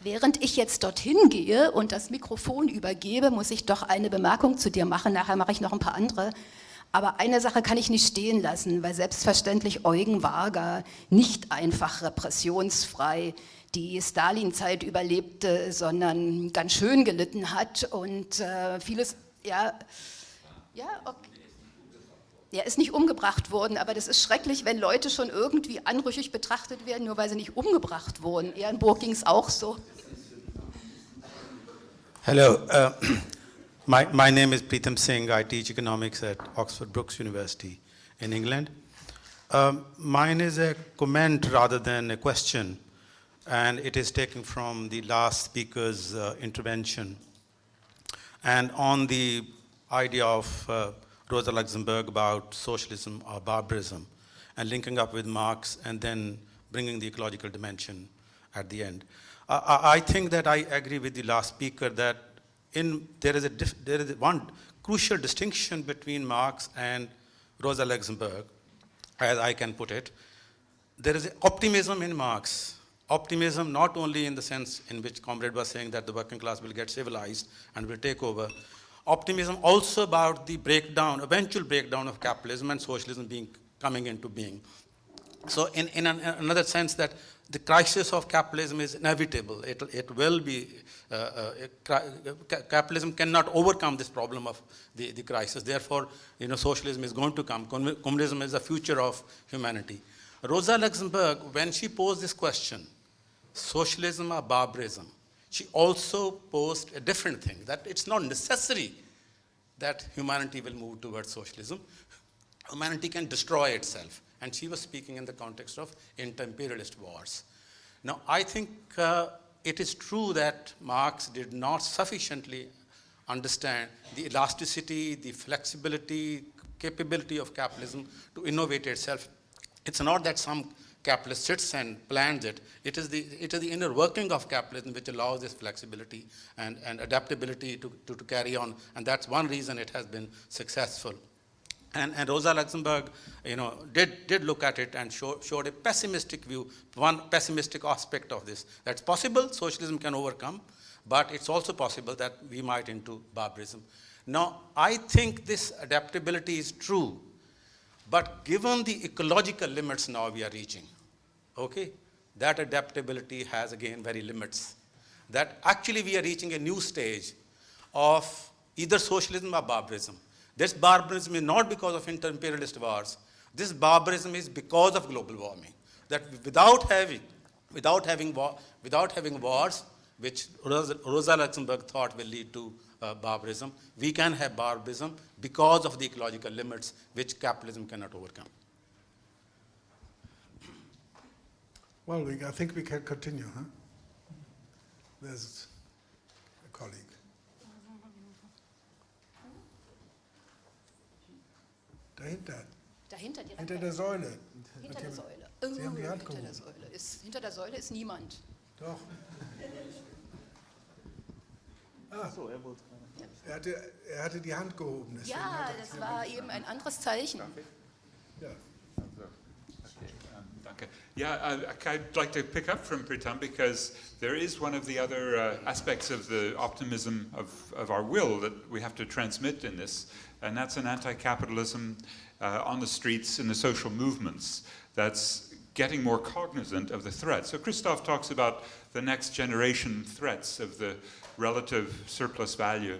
Während ich jetzt dorthin gehe und das Mikrofon übergebe, muss ich doch eine Bemerkung zu dir machen. Nachher mache ich noch ein paar andere. Aber eine Sache kann ich nicht stehen lassen, weil selbstverständlich Eugen Varga nicht einfach repressionsfrei die Stalin-Zeit überlebte, sondern ganz schön gelitten hat und äh, vieles, ja, ja, okay. Er ist nicht umgebracht worden, aber das ist schrecklich, wenn Leute schon irgendwie anrüchig betrachtet werden, nur weil sie nicht umgebracht wurden. Ehrenburg ging es auch so. Hello, uh, [clears throat] my, my name is Pritam Singh. I teach economics at Oxford Brookes University in England. Um, mine is a comment rather than a question, and it is taken from the last speaker's uh, intervention. And on the idea of uh, Rosa Luxemburg about socialism or barbarism and linking up with Marx and then bringing the ecological dimension at the end. I think that I agree with the last speaker that in, there, is a there is one crucial distinction between Marx and Rosa Luxemburg. as I can put it. There is optimism in Marx. Optimism not only in the sense in which Comrade was saying that the working class will get civilized and will take over. Optimism also about the breakdown, eventual breakdown of capitalism and socialism being coming into being. So in, in an, another sense that the crisis of capitalism is inevitable. It, it will be, uh, uh, ca capitalism cannot overcome this problem of the, the crisis. Therefore, you know, socialism is going to come. Communism is the future of humanity. Rosa Luxemburg, when she posed this question, socialism or barbarism, she also posed a different thing, that it's not necessary that humanity will move towards socialism. Humanity can destroy itself. And she was speaking in the context of inter-imperialist wars. Now, I think uh, it is true that Marx did not sufficiently understand the elasticity, the flexibility, capability of capitalism to innovate itself. It's not that some capitalist sits and plans it. It is the, it is the inner working of capitalism which allows this flexibility and, and adaptability to, to, to carry on. And that's one reason it has been successful. And, and, Rosa Luxemburg, you know, did, did look at it and show, showed a pessimistic view, one pessimistic aspect of this. That's possible, socialism can overcome, but it's also possible that we might into barbarism. Now, I think this adaptability is true, but given the ecological limits now we are reaching, okay, that adaptability has again very limits. That actually we are reaching a new stage of either socialism or barbarism. This barbarism is not because of inter-imperialist wars. This barbarism is because of global warming. That without having, without having, war, without having wars, which Rosa, Rosa Luxemburg thought will lead to uh, barbarism, we can have barbarism because of the ecological limits which capitalism cannot overcome. Well, we, I think we can continue, huh? There's a colleague. Dahinter. Dahinter, direkt Hinter der Säule. Hinter der Säule. Sie haben die Hand hinter, der. Säule ist, hinter der Säule ist niemand. Doch. [laughs] Ah, So, er wollte er hatte, er hatte die Hand gehoben. Ja, hat das war eben ein anderes Zeichen. ja. Danke. Yeah, I, I'd like to pick up from Pritam because there is one of the other uh, aspects of the optimism of, of our will that we have to transmit in this, and that's an anti-capitalism uh, on the streets in the social movements that's getting more cognizant of the threat. So Christoph talks about the next generation threats of the relative surplus value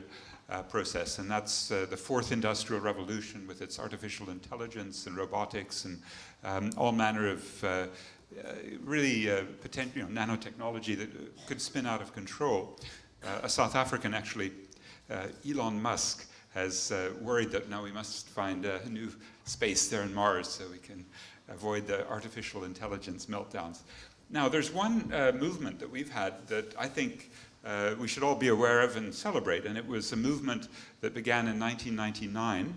uh, process, and that's uh, the fourth industrial revolution with its artificial intelligence and robotics and um, all manner of uh, uh, really uh, potential you know, nanotechnology that could spin out of control. Uh, a South African, actually, uh, Elon Musk, has uh, worried that now we must find a new space there in Mars so we can avoid the artificial intelligence meltdowns. Now, there's one movement that we've had that I think uh, we should all be aware of and celebrate. And it was a movement that began in 1999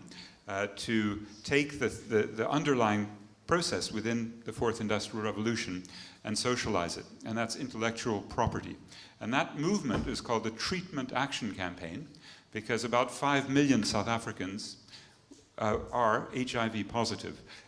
uh, to take the, the, the, underlying process within the fourth industrial revolution and socialize it. And that's intellectual property. And that movement is called the Treatment Action Campaign because about 5 million South Africans uh, are HIV.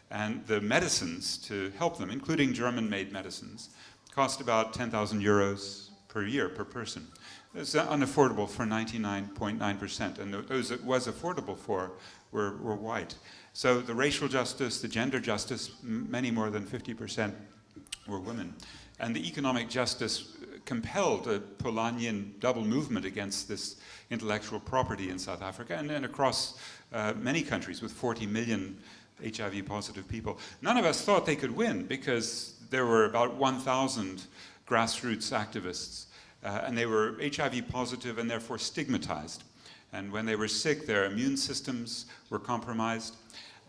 And the medicines to help them, including German-made medicines, cost about 10,000 euros per year per person. It's unaffordable for 99.9%, and those it was affordable for were, were white. So the racial justice, the gender justice, many more than 50% were women. And the economic justice compelled a Polanyian double movement against this intellectual property in South Africa and then across uh, many countries with 40 million HIV positive people. None of us thought they could win because there were about 1,000 grassroots activists, uh, and they were HIV positive and therefore stigmatized. And when they were sick, their immune systems were compromised.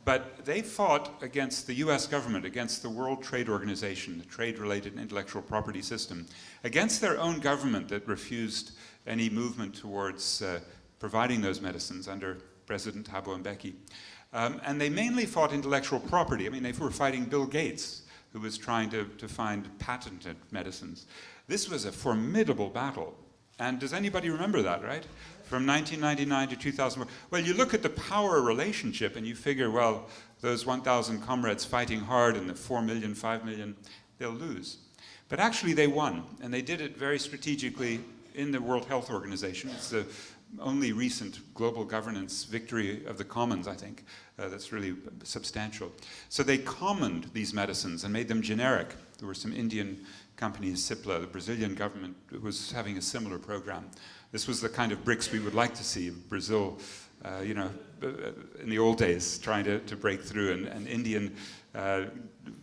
But they fought against the US government, against the World Trade Organization, the trade-related intellectual property system, against their own government that refused any movement towards uh, providing those medicines under President Thabo Mbeki. Um, and they mainly fought intellectual property. I mean, they were fighting Bill Gates, who was trying to, to find patented medicines. This was a formidable battle And does anybody remember that, right? From 1999 to 2001. Well, you look at the power relationship and you figure, well, those 1,000 comrades fighting hard and the 4 million, 5 million, they'll lose. But actually they won, and they did it very strategically in the World Health Organization. It's the only recent global governance victory of the commons, I think, uh, that's really substantial. So they commoned these medicines and made them generic. There were some Indian companies, Cipla, the Brazilian government was having a similar program. This was the kind of BRICS we would like to see, in Brazil, uh, you know, uh, in the old days, trying to, to break through, and, and Indian uh,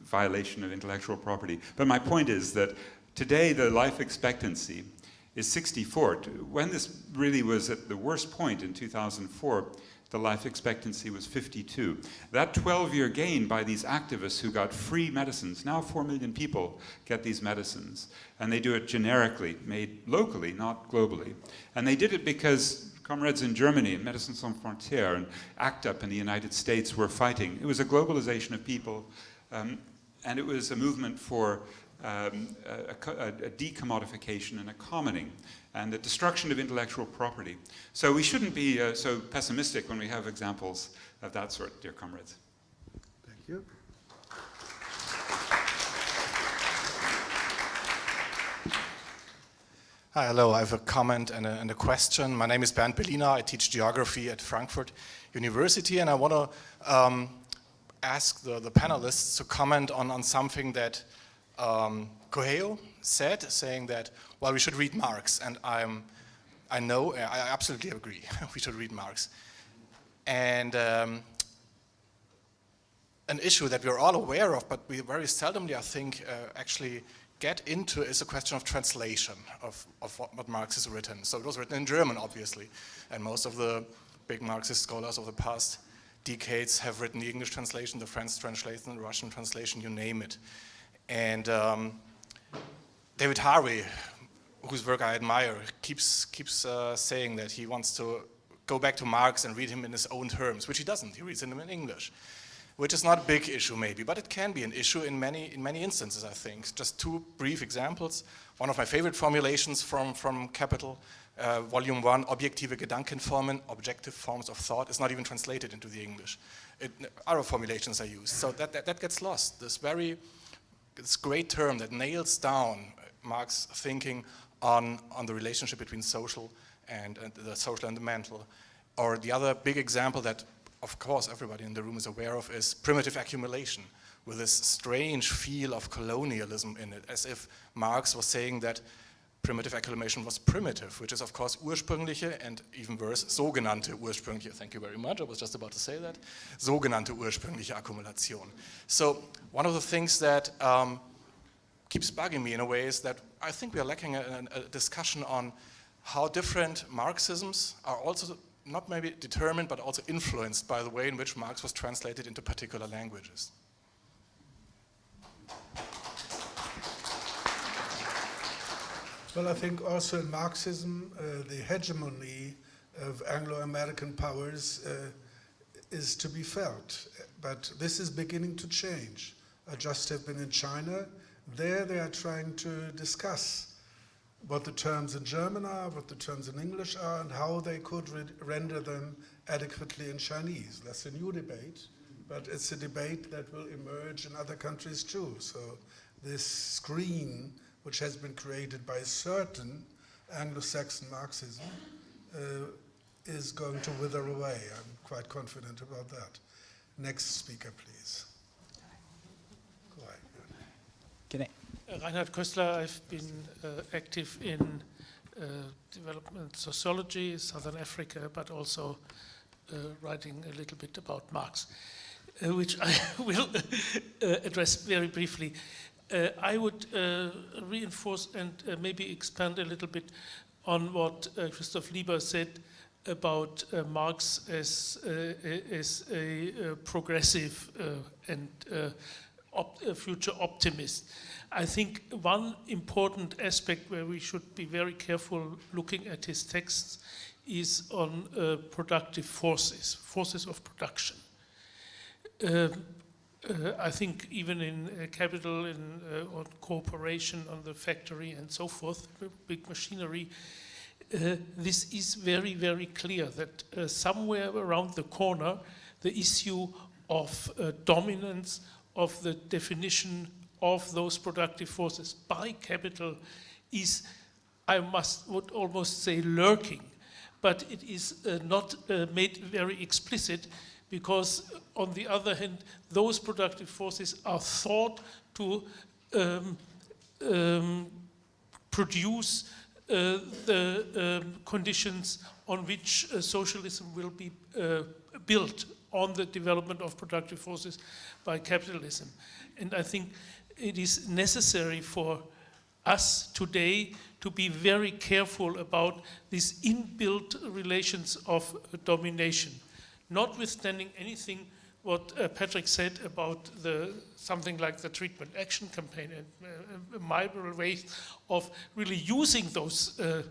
violation of intellectual property. But my point is that today the life expectancy is 64. When this really was at the worst point in 2004, the life expectancy was 52. That 12-year gain by these activists who got free medicines, now 4 million people get these medicines, and they do it generically, made locally, not globally. And they did it because comrades in Germany, and Médecins Sans Frontières, and ACT UP in the United States were fighting. It was a globalization of people, um, and it was a movement for um, a, a, a decommodification and a commoning and the destruction of intellectual property. So we shouldn't be uh, so pessimistic when we have examples of that sort, dear comrades. Thank you. Hi, hello. I have a comment and a, and a, question. My name is Bernd Belina. I teach geography at Frankfurt University, and I want to um, ask the, the, panelists to comment on, on something that um, Kohei said, saying that, well, we should read Marx, and I'm, I know, I absolutely agree, [laughs] we should read Marx. And um, an issue that we're all aware of, but we very seldomly, I think, uh, actually get into is a question of translation of, of what, what, Marx has written. So it was written in German, obviously, and most of the big Marxist scholars of the past decades have written the English translation, the French translation, the Russian translation, you name it. And um, David Harvey, whose work I admire, keeps, keeps uh, saying that he wants to go back to Marx and read him in his own terms, which he doesn't. He reads him in English, which is not a big issue maybe, but it can be an issue in many, in many instances, I think. Just two brief examples. One of my favorite formulations from, from Capital, uh, volume one, objektive Gedankenformen, objective forms of thought, is not even translated into the English. It, other formulations are used. So that, that, that gets lost. This very this great term that nails down Marx's thinking on, on the relationship between social and, and the social and the mental. Or the other big example that, of course, everybody in the room is aware of is primitive accumulation, with this strange feel of colonialism in it, as if Marx was saying that primitive accumulation was primitive, which is of course ursprüngliche and even worse, sogenannte ursprüngliche, thank you very much, I was just about to say that, sogenannte ursprüngliche Akkumulation. So one of the things that um, keeps bugging me in a way is that I think we are lacking a, a discussion on how different Marxisms are also not maybe determined but also influenced by the way in which Marx was translated into particular languages. Well, I think also in Marxism, uh, the hegemony of Anglo-American powers uh, is to be felt. But this is beginning to change. I just have been in China. There they are trying to discuss what the terms in German are, what the terms in English are, and how they could re render them adequately in Chinese. That's a new debate, but it's a debate that will emerge in other countries too. So this screen which has been created by certain Anglo-Saxon Marxism, uh, is going to wither away. I'm quite confident about that. Next speaker, please. Go ahead. Can I? Uh, Reinhard Kößler, I've been uh, active in uh, development sociology, Southern Africa, but also uh, writing a little bit about Marx, uh, which I [laughs] will address very briefly. Uh, I would uh, reinforce and uh, maybe expand a little bit on what uh, Christoph Lieber said about uh, Marx as, uh, as a progressive and op future optimist. I think one important aspect where we should be very careful looking at his texts is on productive forces, forces of production. Uh, I think even in uh, capital, in uh, on cooperation, on the factory and so forth, big machinery, uh, this is very, very clear that uh, somewhere around the corner, the issue of uh, dominance of the definition of those productive forces by capital is, I must would almost say, lurking. But it is not made very explicit because, on the other hand, those productive forces are thought to um, um, produce uh, the um, conditions on which uh, socialism will be uh, built on the development of productive forces by capitalism. And I think it is necessary for us today to be very careful about these inbuilt relations of domination, notwithstanding anything what uh, Patrick said about the, something like the treatment action campaign and uh, my ways of really using those uh,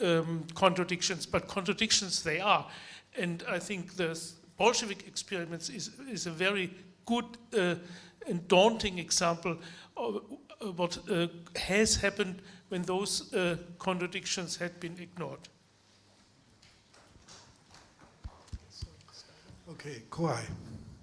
um, contradictions, but contradictions they are. And I think the Bolshevik experiments is, is a very good uh, and daunting example of, of what uh, has happened when those uh, contradictions had been ignored. Okay.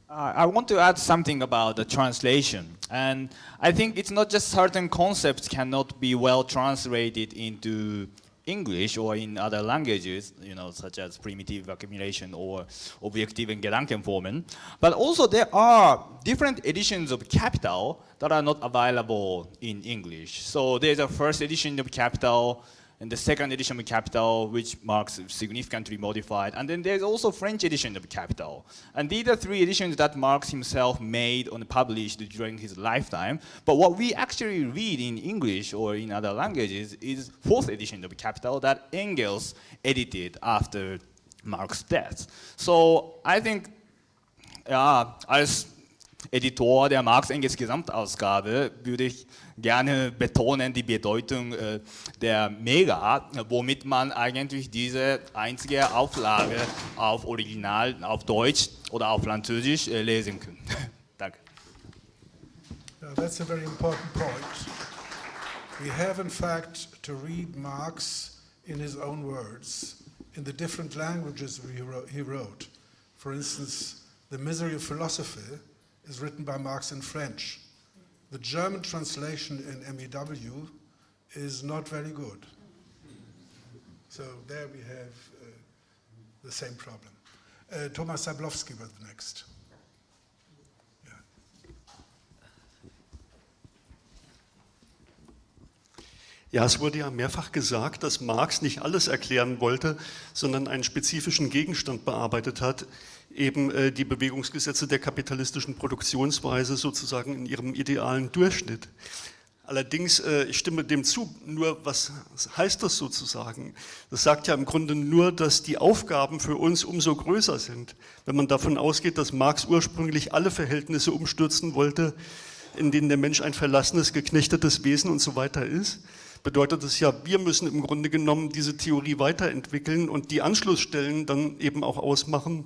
Uh, I want to add something about the translation. And I think it's not just certain concepts cannot be well translated into English or in other languages, you know, such as primitive accumulation or objective and Gedankenformen. But also there are different editions of Capital that are not available in English. So there's a first edition of Capital and the second edition of Capital, which Marx significantly modified. And then there's also French edition of Capital. And these are three editions that Marx himself made and published during his lifetime. But what we actually read in English or in other languages is fourth edition of Capital that Engels edited after Marx's death. So I think, uh, ja, als Editor der Marx-Engels-Gesamtausgabe würde ich gerne betonen die Bedeutung äh, der Mega, womit man eigentlich diese einzige Auflage auf Original, auf Deutsch oder auf Französisch äh, lesen kann. [laughs] Danke. Yeah, that's a very important point. We have in fact to read Marx in his own words, in the different languages. He wrote. For instance, The Misery of Philosophy is written by Marx in French. The German translation in MEW is not very good. So there we have uh, the same problem. Uh, Thomas Zablowski was next. Ja, es wurde ja mehrfach gesagt, dass Marx nicht alles erklären wollte, sondern einen spezifischen Gegenstand bearbeitet hat, eben äh, die Bewegungsgesetze der kapitalistischen Produktionsweise sozusagen in ihrem idealen Durchschnitt. Allerdings, äh, ich stimme dem zu, nur was heißt das sozusagen? Das sagt ja im Grunde nur, dass die Aufgaben für uns umso größer sind. Wenn man davon ausgeht, dass Marx ursprünglich alle Verhältnisse umstürzen wollte, in denen der Mensch ein verlassenes, geknechtetes Wesen und so weiter ist, bedeutet es ja, wir müssen im Grunde genommen diese Theorie weiterentwickeln und die Anschlussstellen dann eben auch ausmachen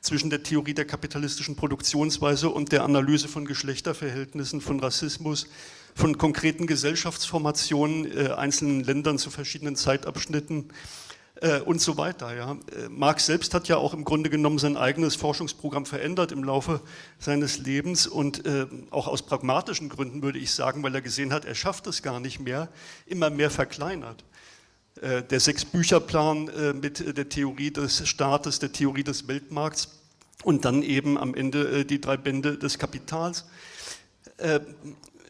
zwischen der Theorie der kapitalistischen Produktionsweise und der Analyse von Geschlechterverhältnissen, von Rassismus, von konkreten Gesellschaftsformationen äh, einzelnen Ländern zu verschiedenen Zeitabschnitten äh, und so weiter. Ja. Äh, Marx selbst hat ja auch im Grunde genommen sein eigenes Forschungsprogramm verändert im Laufe seines Lebens und äh, auch aus pragmatischen Gründen würde ich sagen, weil er gesehen hat, er schafft es gar nicht mehr, immer mehr verkleinert. Äh, der Sechs-Bücher-Plan äh, mit der Theorie des Staates, der Theorie des Weltmarkts und dann eben am Ende die drei Bände des Kapitals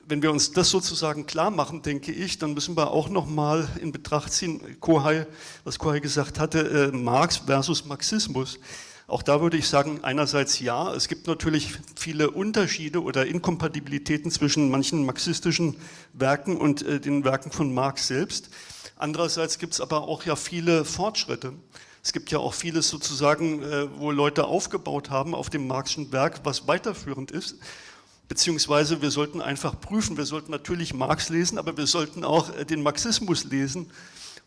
wenn wir uns das sozusagen klar machen, denke ich, dann müssen wir auch nochmal in Betracht ziehen, Kohai, was Kohai gesagt hatte, äh, Marx versus Marxismus. Auch da würde ich sagen, einerseits ja, es gibt natürlich viele Unterschiede oder Inkompatibilitäten zwischen manchen marxistischen Werken und äh, den Werken von Marx selbst. Andererseits gibt es aber auch ja viele Fortschritte. Es gibt ja auch vieles sozusagen, äh, wo Leute aufgebaut haben auf dem Marxischen Werk, was weiterführend ist beziehungsweise wir sollten einfach prüfen, wir sollten natürlich Marx lesen, aber wir sollten auch äh, den Marxismus lesen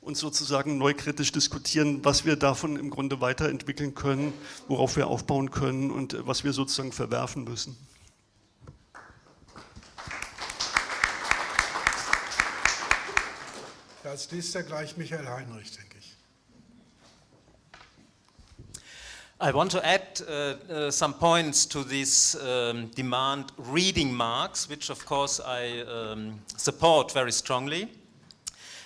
und sozusagen neu kritisch diskutieren, was wir davon im Grunde weiterentwickeln können, worauf wir aufbauen können und äh, was wir sozusagen verwerfen müssen. als nächster gleich Michael Heinrich, denke ich. I want to add uh, uh, some points to this um, demand reading Marx, which of course I um, support very strongly.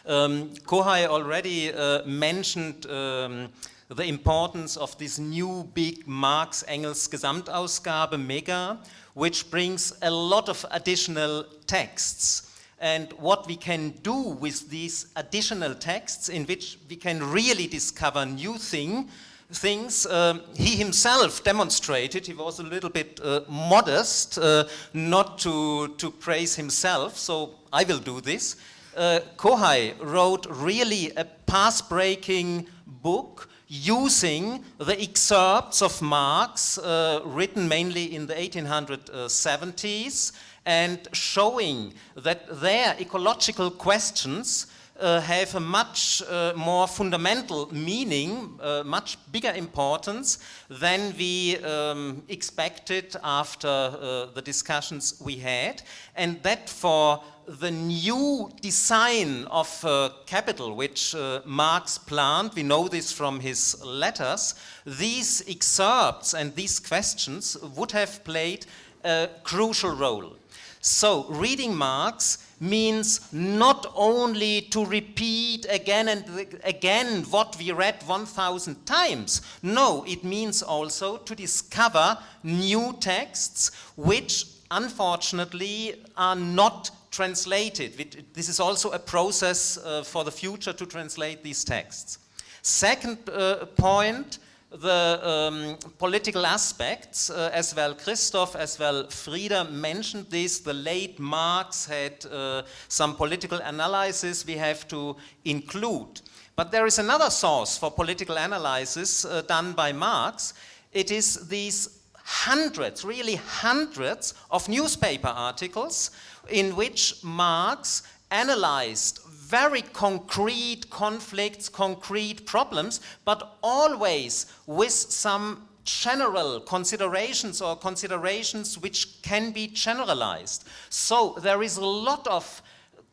Um, Kohei already uh, mentioned um, the importance of this new big Marx-Engels Gesamtausgabe, Mega, which brings a lot of additional texts and what we can do with these additional texts in which we can really discover new thing, things. Um, he himself demonstrated, he was a little bit uh, modest, uh, not to, to praise himself, so I will do this. Uh, Kohei wrote really a path-breaking book using the excerpts of Marx uh, written mainly in the 1870s and showing that their ecological questions have a much uh, more fundamental meaning, uh, much bigger importance than we um, expected after uh, the discussions we had, and that for the new design of uh, capital which uh, Marx planned, we know this from his letters, these excerpts and these questions would have played a crucial role. So reading Marx means not only to repeat again and again what we read 1,000 times. No, it means also to discover new texts which unfortunately are not translated. This is also a process uh, for the future to translate these texts. Second uh, point, the um, political aspects uh, as well. Christoph as well, Frieder mentioned this. The late Marx had uh, some political analysis we have to include. But there is another source for political analysis uh, done by Marx. It is these hundreds, really hundreds of newspaper articles in which Marx analyzed very concrete conflicts, concrete problems, but always with some general considerations or considerations which can be generalized. So there is a lot of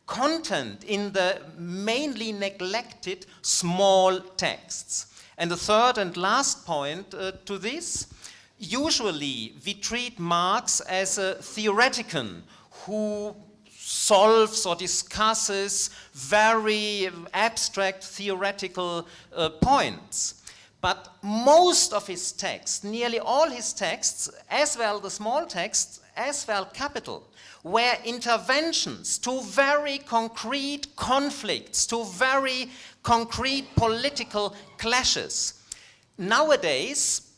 content in the mainly neglected small texts. And the third and last point uh, to this, usually we treat Marx as a theoretician who solves or discusses very abstract theoretical uh, points. But most of his texts, nearly all his texts, as well the small texts, as well capital, were interventions to very concrete conflicts, to very concrete political clashes. Nowadays,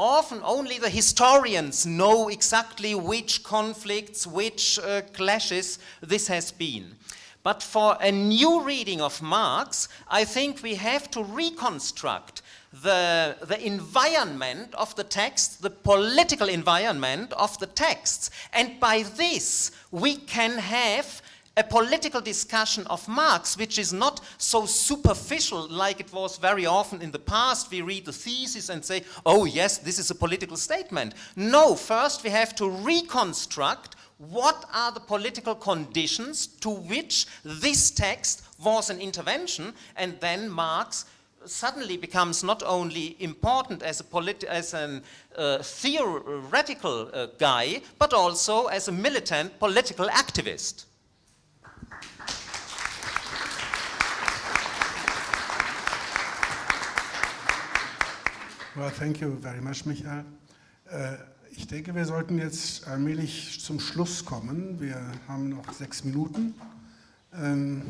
often only the historians know exactly which conflicts, which uh, clashes this has been. But for a new reading of Marx, I think we have to reconstruct the, the environment of the text, the political environment of the texts. And by this, we can have a political discussion of Marx, which is not so superficial like it was very often in the past. We read the thesis and say, oh yes, this is a political statement. No, first we have to reconstruct what are the political conditions to which this text was an intervention, and then Marx suddenly becomes not only important as a as an uh, theoretical uh, guy, but also as a militant political activist. Well, thank you very much, Michael. Äh, ich denke, wir sollten jetzt allmählich zum Schluss kommen. Wir haben noch sechs Minuten. Ähm,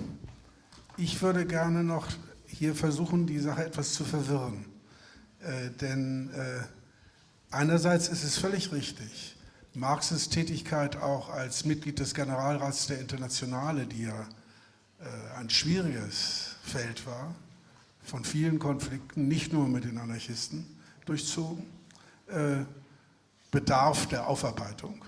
ich würde gerne noch hier versuchen, die Sache etwas zu verwirren. Äh, denn äh, einerseits ist es völlig richtig, Marxes Tätigkeit auch als Mitglied des Generalrats der Internationale, die ja ein schwieriges Feld war, von vielen Konflikten, nicht nur mit den Anarchisten, durchzogen, äh, bedarf der Aufarbeitung.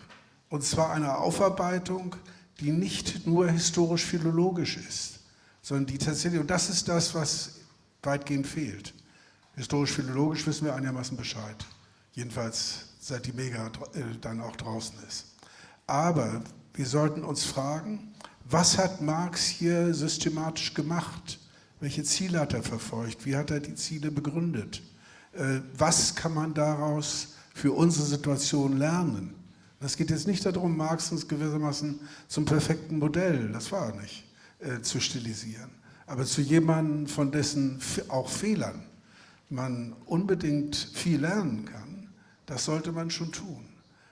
Und zwar einer Aufarbeitung, die nicht nur historisch-philologisch ist, sondern die tatsächlich, und das ist das, was weitgehend fehlt. Historisch-philologisch wissen wir einigermaßen Bescheid. Jedenfalls seit die Mega äh, dann auch draußen ist. Aber wir sollten uns fragen, was hat Marx hier systematisch gemacht? Welche Ziele hat er verfolgt? Wie hat er die Ziele begründet? Äh, was kann man daraus für unsere Situation lernen? Es geht jetzt nicht darum, Marx uns gewissermaßen zum perfekten Modell, das war er nicht, äh, zu stilisieren. Aber zu jemandem, von dessen auch Fehlern man unbedingt viel lernen kann, das sollte man schon tun.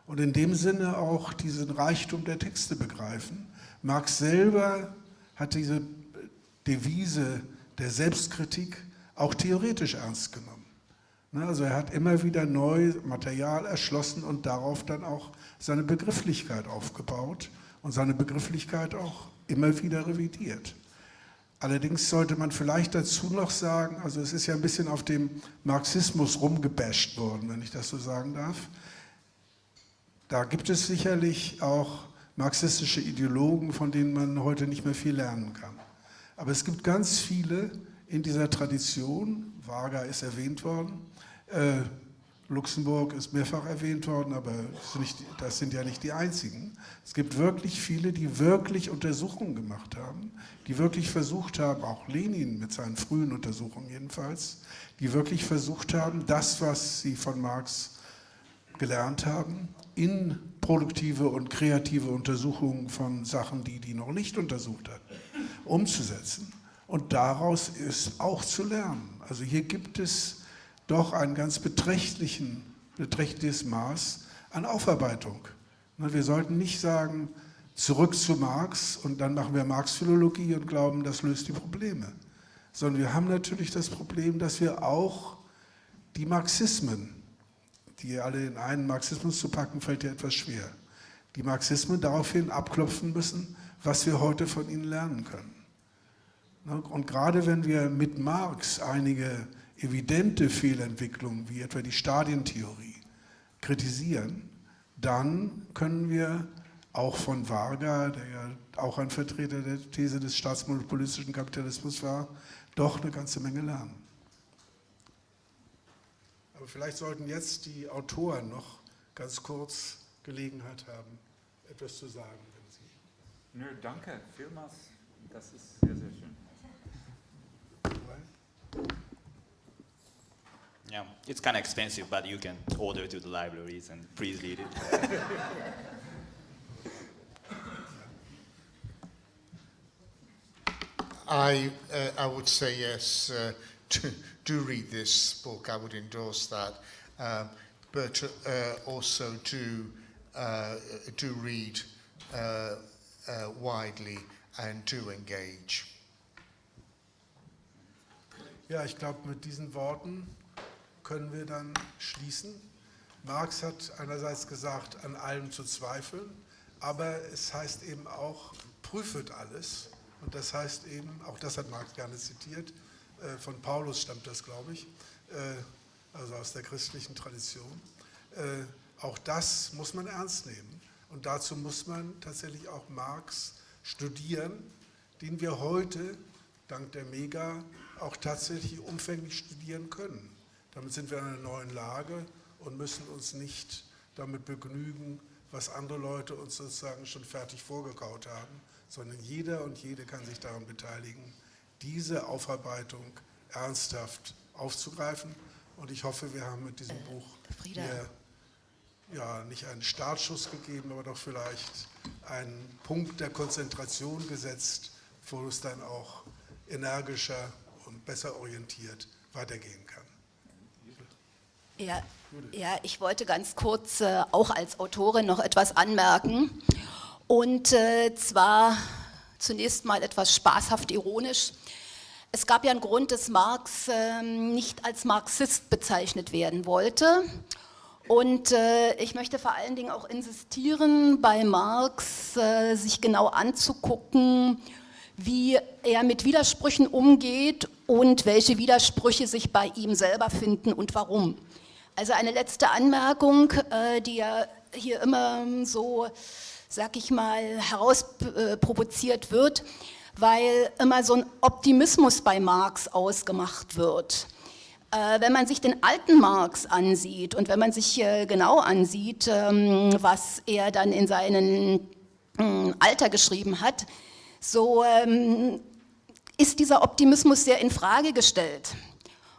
Und in dem Sinne auch diesen Reichtum der Texte begreifen. Marx selber hat diese Devise der Selbstkritik auch theoretisch ernst genommen. Ne, also er hat immer wieder neu Material erschlossen und darauf dann auch seine Begrifflichkeit aufgebaut und seine Begrifflichkeit auch immer wieder revidiert. Allerdings sollte man vielleicht dazu noch sagen, also es ist ja ein bisschen auf dem Marxismus rumgebasht worden, wenn ich das so sagen darf. Da gibt es sicherlich auch marxistische Ideologen, von denen man heute nicht mehr viel lernen kann. Aber es gibt ganz viele in dieser Tradition, Varga ist erwähnt worden, äh, Luxemburg ist mehrfach erwähnt worden, aber das sind ja nicht die einzigen. Es gibt wirklich viele, die wirklich Untersuchungen gemacht haben, die wirklich versucht haben, auch Lenin mit seinen frühen Untersuchungen jedenfalls, die wirklich versucht haben, das, was sie von Marx gelernt haben, in produktive und kreative Untersuchungen von Sachen, die die noch nicht untersucht hat, umzusetzen und daraus ist auch zu lernen. Also hier gibt es doch ein ganz beträchtlichen, beträchtliches Maß an Aufarbeitung. Wir sollten nicht sagen, zurück zu Marx und dann machen wir Marx-Philologie und glauben, das löst die Probleme. Sondern wir haben natürlich das Problem, dass wir auch die Marxismen, die alle in einen Marxismus zu packen, fällt ja etwas schwer, die Marxismen daraufhin abklopfen müssen, was wir heute von ihnen lernen können. Ne, und gerade wenn wir mit Marx einige evidente Fehlentwicklungen, wie etwa die Stadientheorie, kritisieren, dann können wir auch von Varga, der ja auch ein Vertreter der These des staatsmonopolistischen Kapitalismus war, doch eine ganze Menge lernen. Aber vielleicht sollten jetzt die Autoren noch ganz kurz Gelegenheit haben, etwas zu sagen. Wenn Sie Nö, danke vielmals. Das ist sehr, sehr schön. Yeah, it's kind of expensive, but you can order to the libraries and please read it. I, uh, I would say yes, uh, [laughs] to, do read this book, I would endorse that. Um, but uh, also do, uh, do read uh, uh, widely and do engage. Ja, ich glaube, mit diesen Worten können wir dann schließen. Marx hat einerseits gesagt, an allem zu zweifeln, aber es heißt eben auch, prüfet alles. Und das heißt eben, auch das hat Marx gerne zitiert, äh, von Paulus stammt das, glaube ich, äh, also aus der christlichen Tradition. Äh, auch das muss man ernst nehmen. Und dazu muss man tatsächlich auch Marx studieren, den wir heute, dank der Mega, auch tatsächlich umfänglich studieren können. Damit sind wir in einer neuen Lage und müssen uns nicht damit begnügen, was andere Leute uns sozusagen schon fertig vorgekaut haben, sondern jeder und jede kann sich daran beteiligen, diese Aufarbeitung ernsthaft aufzugreifen. Und ich hoffe, wir haben mit diesem äh, Buch hier ja, nicht einen Startschuss gegeben, aber doch vielleicht einen Punkt der Konzentration gesetzt, wo es dann auch energischer und besser orientiert weitergehen kann. Ja, ja, ich wollte ganz kurz äh, auch als Autorin noch etwas anmerken. Und äh, zwar zunächst mal etwas spaßhaft ironisch. Es gab ja einen Grund, dass Marx äh, nicht als Marxist bezeichnet werden wollte. Und äh, ich möchte vor allen Dingen auch insistieren, bei Marx äh, sich genau anzugucken, wie er mit Widersprüchen umgeht und welche Widersprüche sich bei ihm selber finden und warum. Also eine letzte Anmerkung, äh, die ja hier immer so, sag ich mal, herausprovoziert wird, weil immer so ein Optimismus bei Marx ausgemacht wird. Äh, wenn man sich den alten Marx ansieht und wenn man sich äh, genau ansieht, ähm, was er dann in seinem Alter geschrieben hat, so ähm, ist dieser Optimismus sehr in Frage gestellt.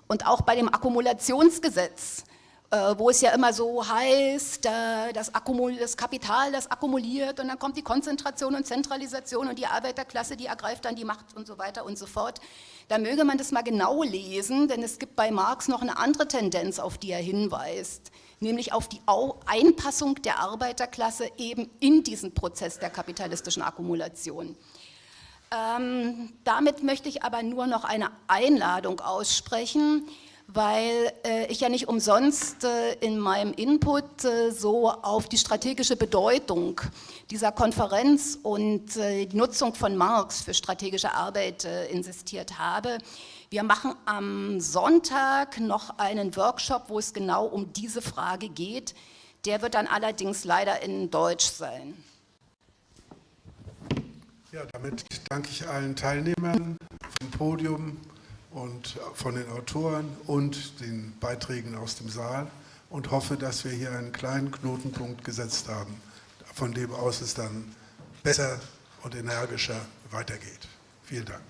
Und auch bei dem Akkumulationsgesetz, äh, wo es ja immer so heißt, äh, das, Akkumul das Kapital, das akkumuliert und dann kommt die Konzentration und Zentralisation und die Arbeiterklasse, die ergreift dann die Macht und so weiter und so fort. Da möge man das mal genau lesen, denn es gibt bei Marx noch eine andere Tendenz, auf die er hinweist, nämlich auf die Einpassung der Arbeiterklasse eben in diesen Prozess der kapitalistischen Akkumulation. Ähm, damit möchte ich aber nur noch eine Einladung aussprechen, weil äh, ich ja nicht umsonst äh, in meinem Input äh, so auf die strategische Bedeutung dieser Konferenz und äh, die Nutzung von Marx für strategische Arbeit äh, insistiert habe. Wir machen am Sonntag noch einen Workshop, wo es genau um diese Frage geht. Der wird dann allerdings leider in Deutsch sein. Ja, damit danke ich allen Teilnehmern vom Podium und von den Autoren und den Beiträgen aus dem Saal und hoffe, dass wir hier einen kleinen Knotenpunkt gesetzt haben, von dem aus es dann besser und energischer weitergeht. Vielen Dank.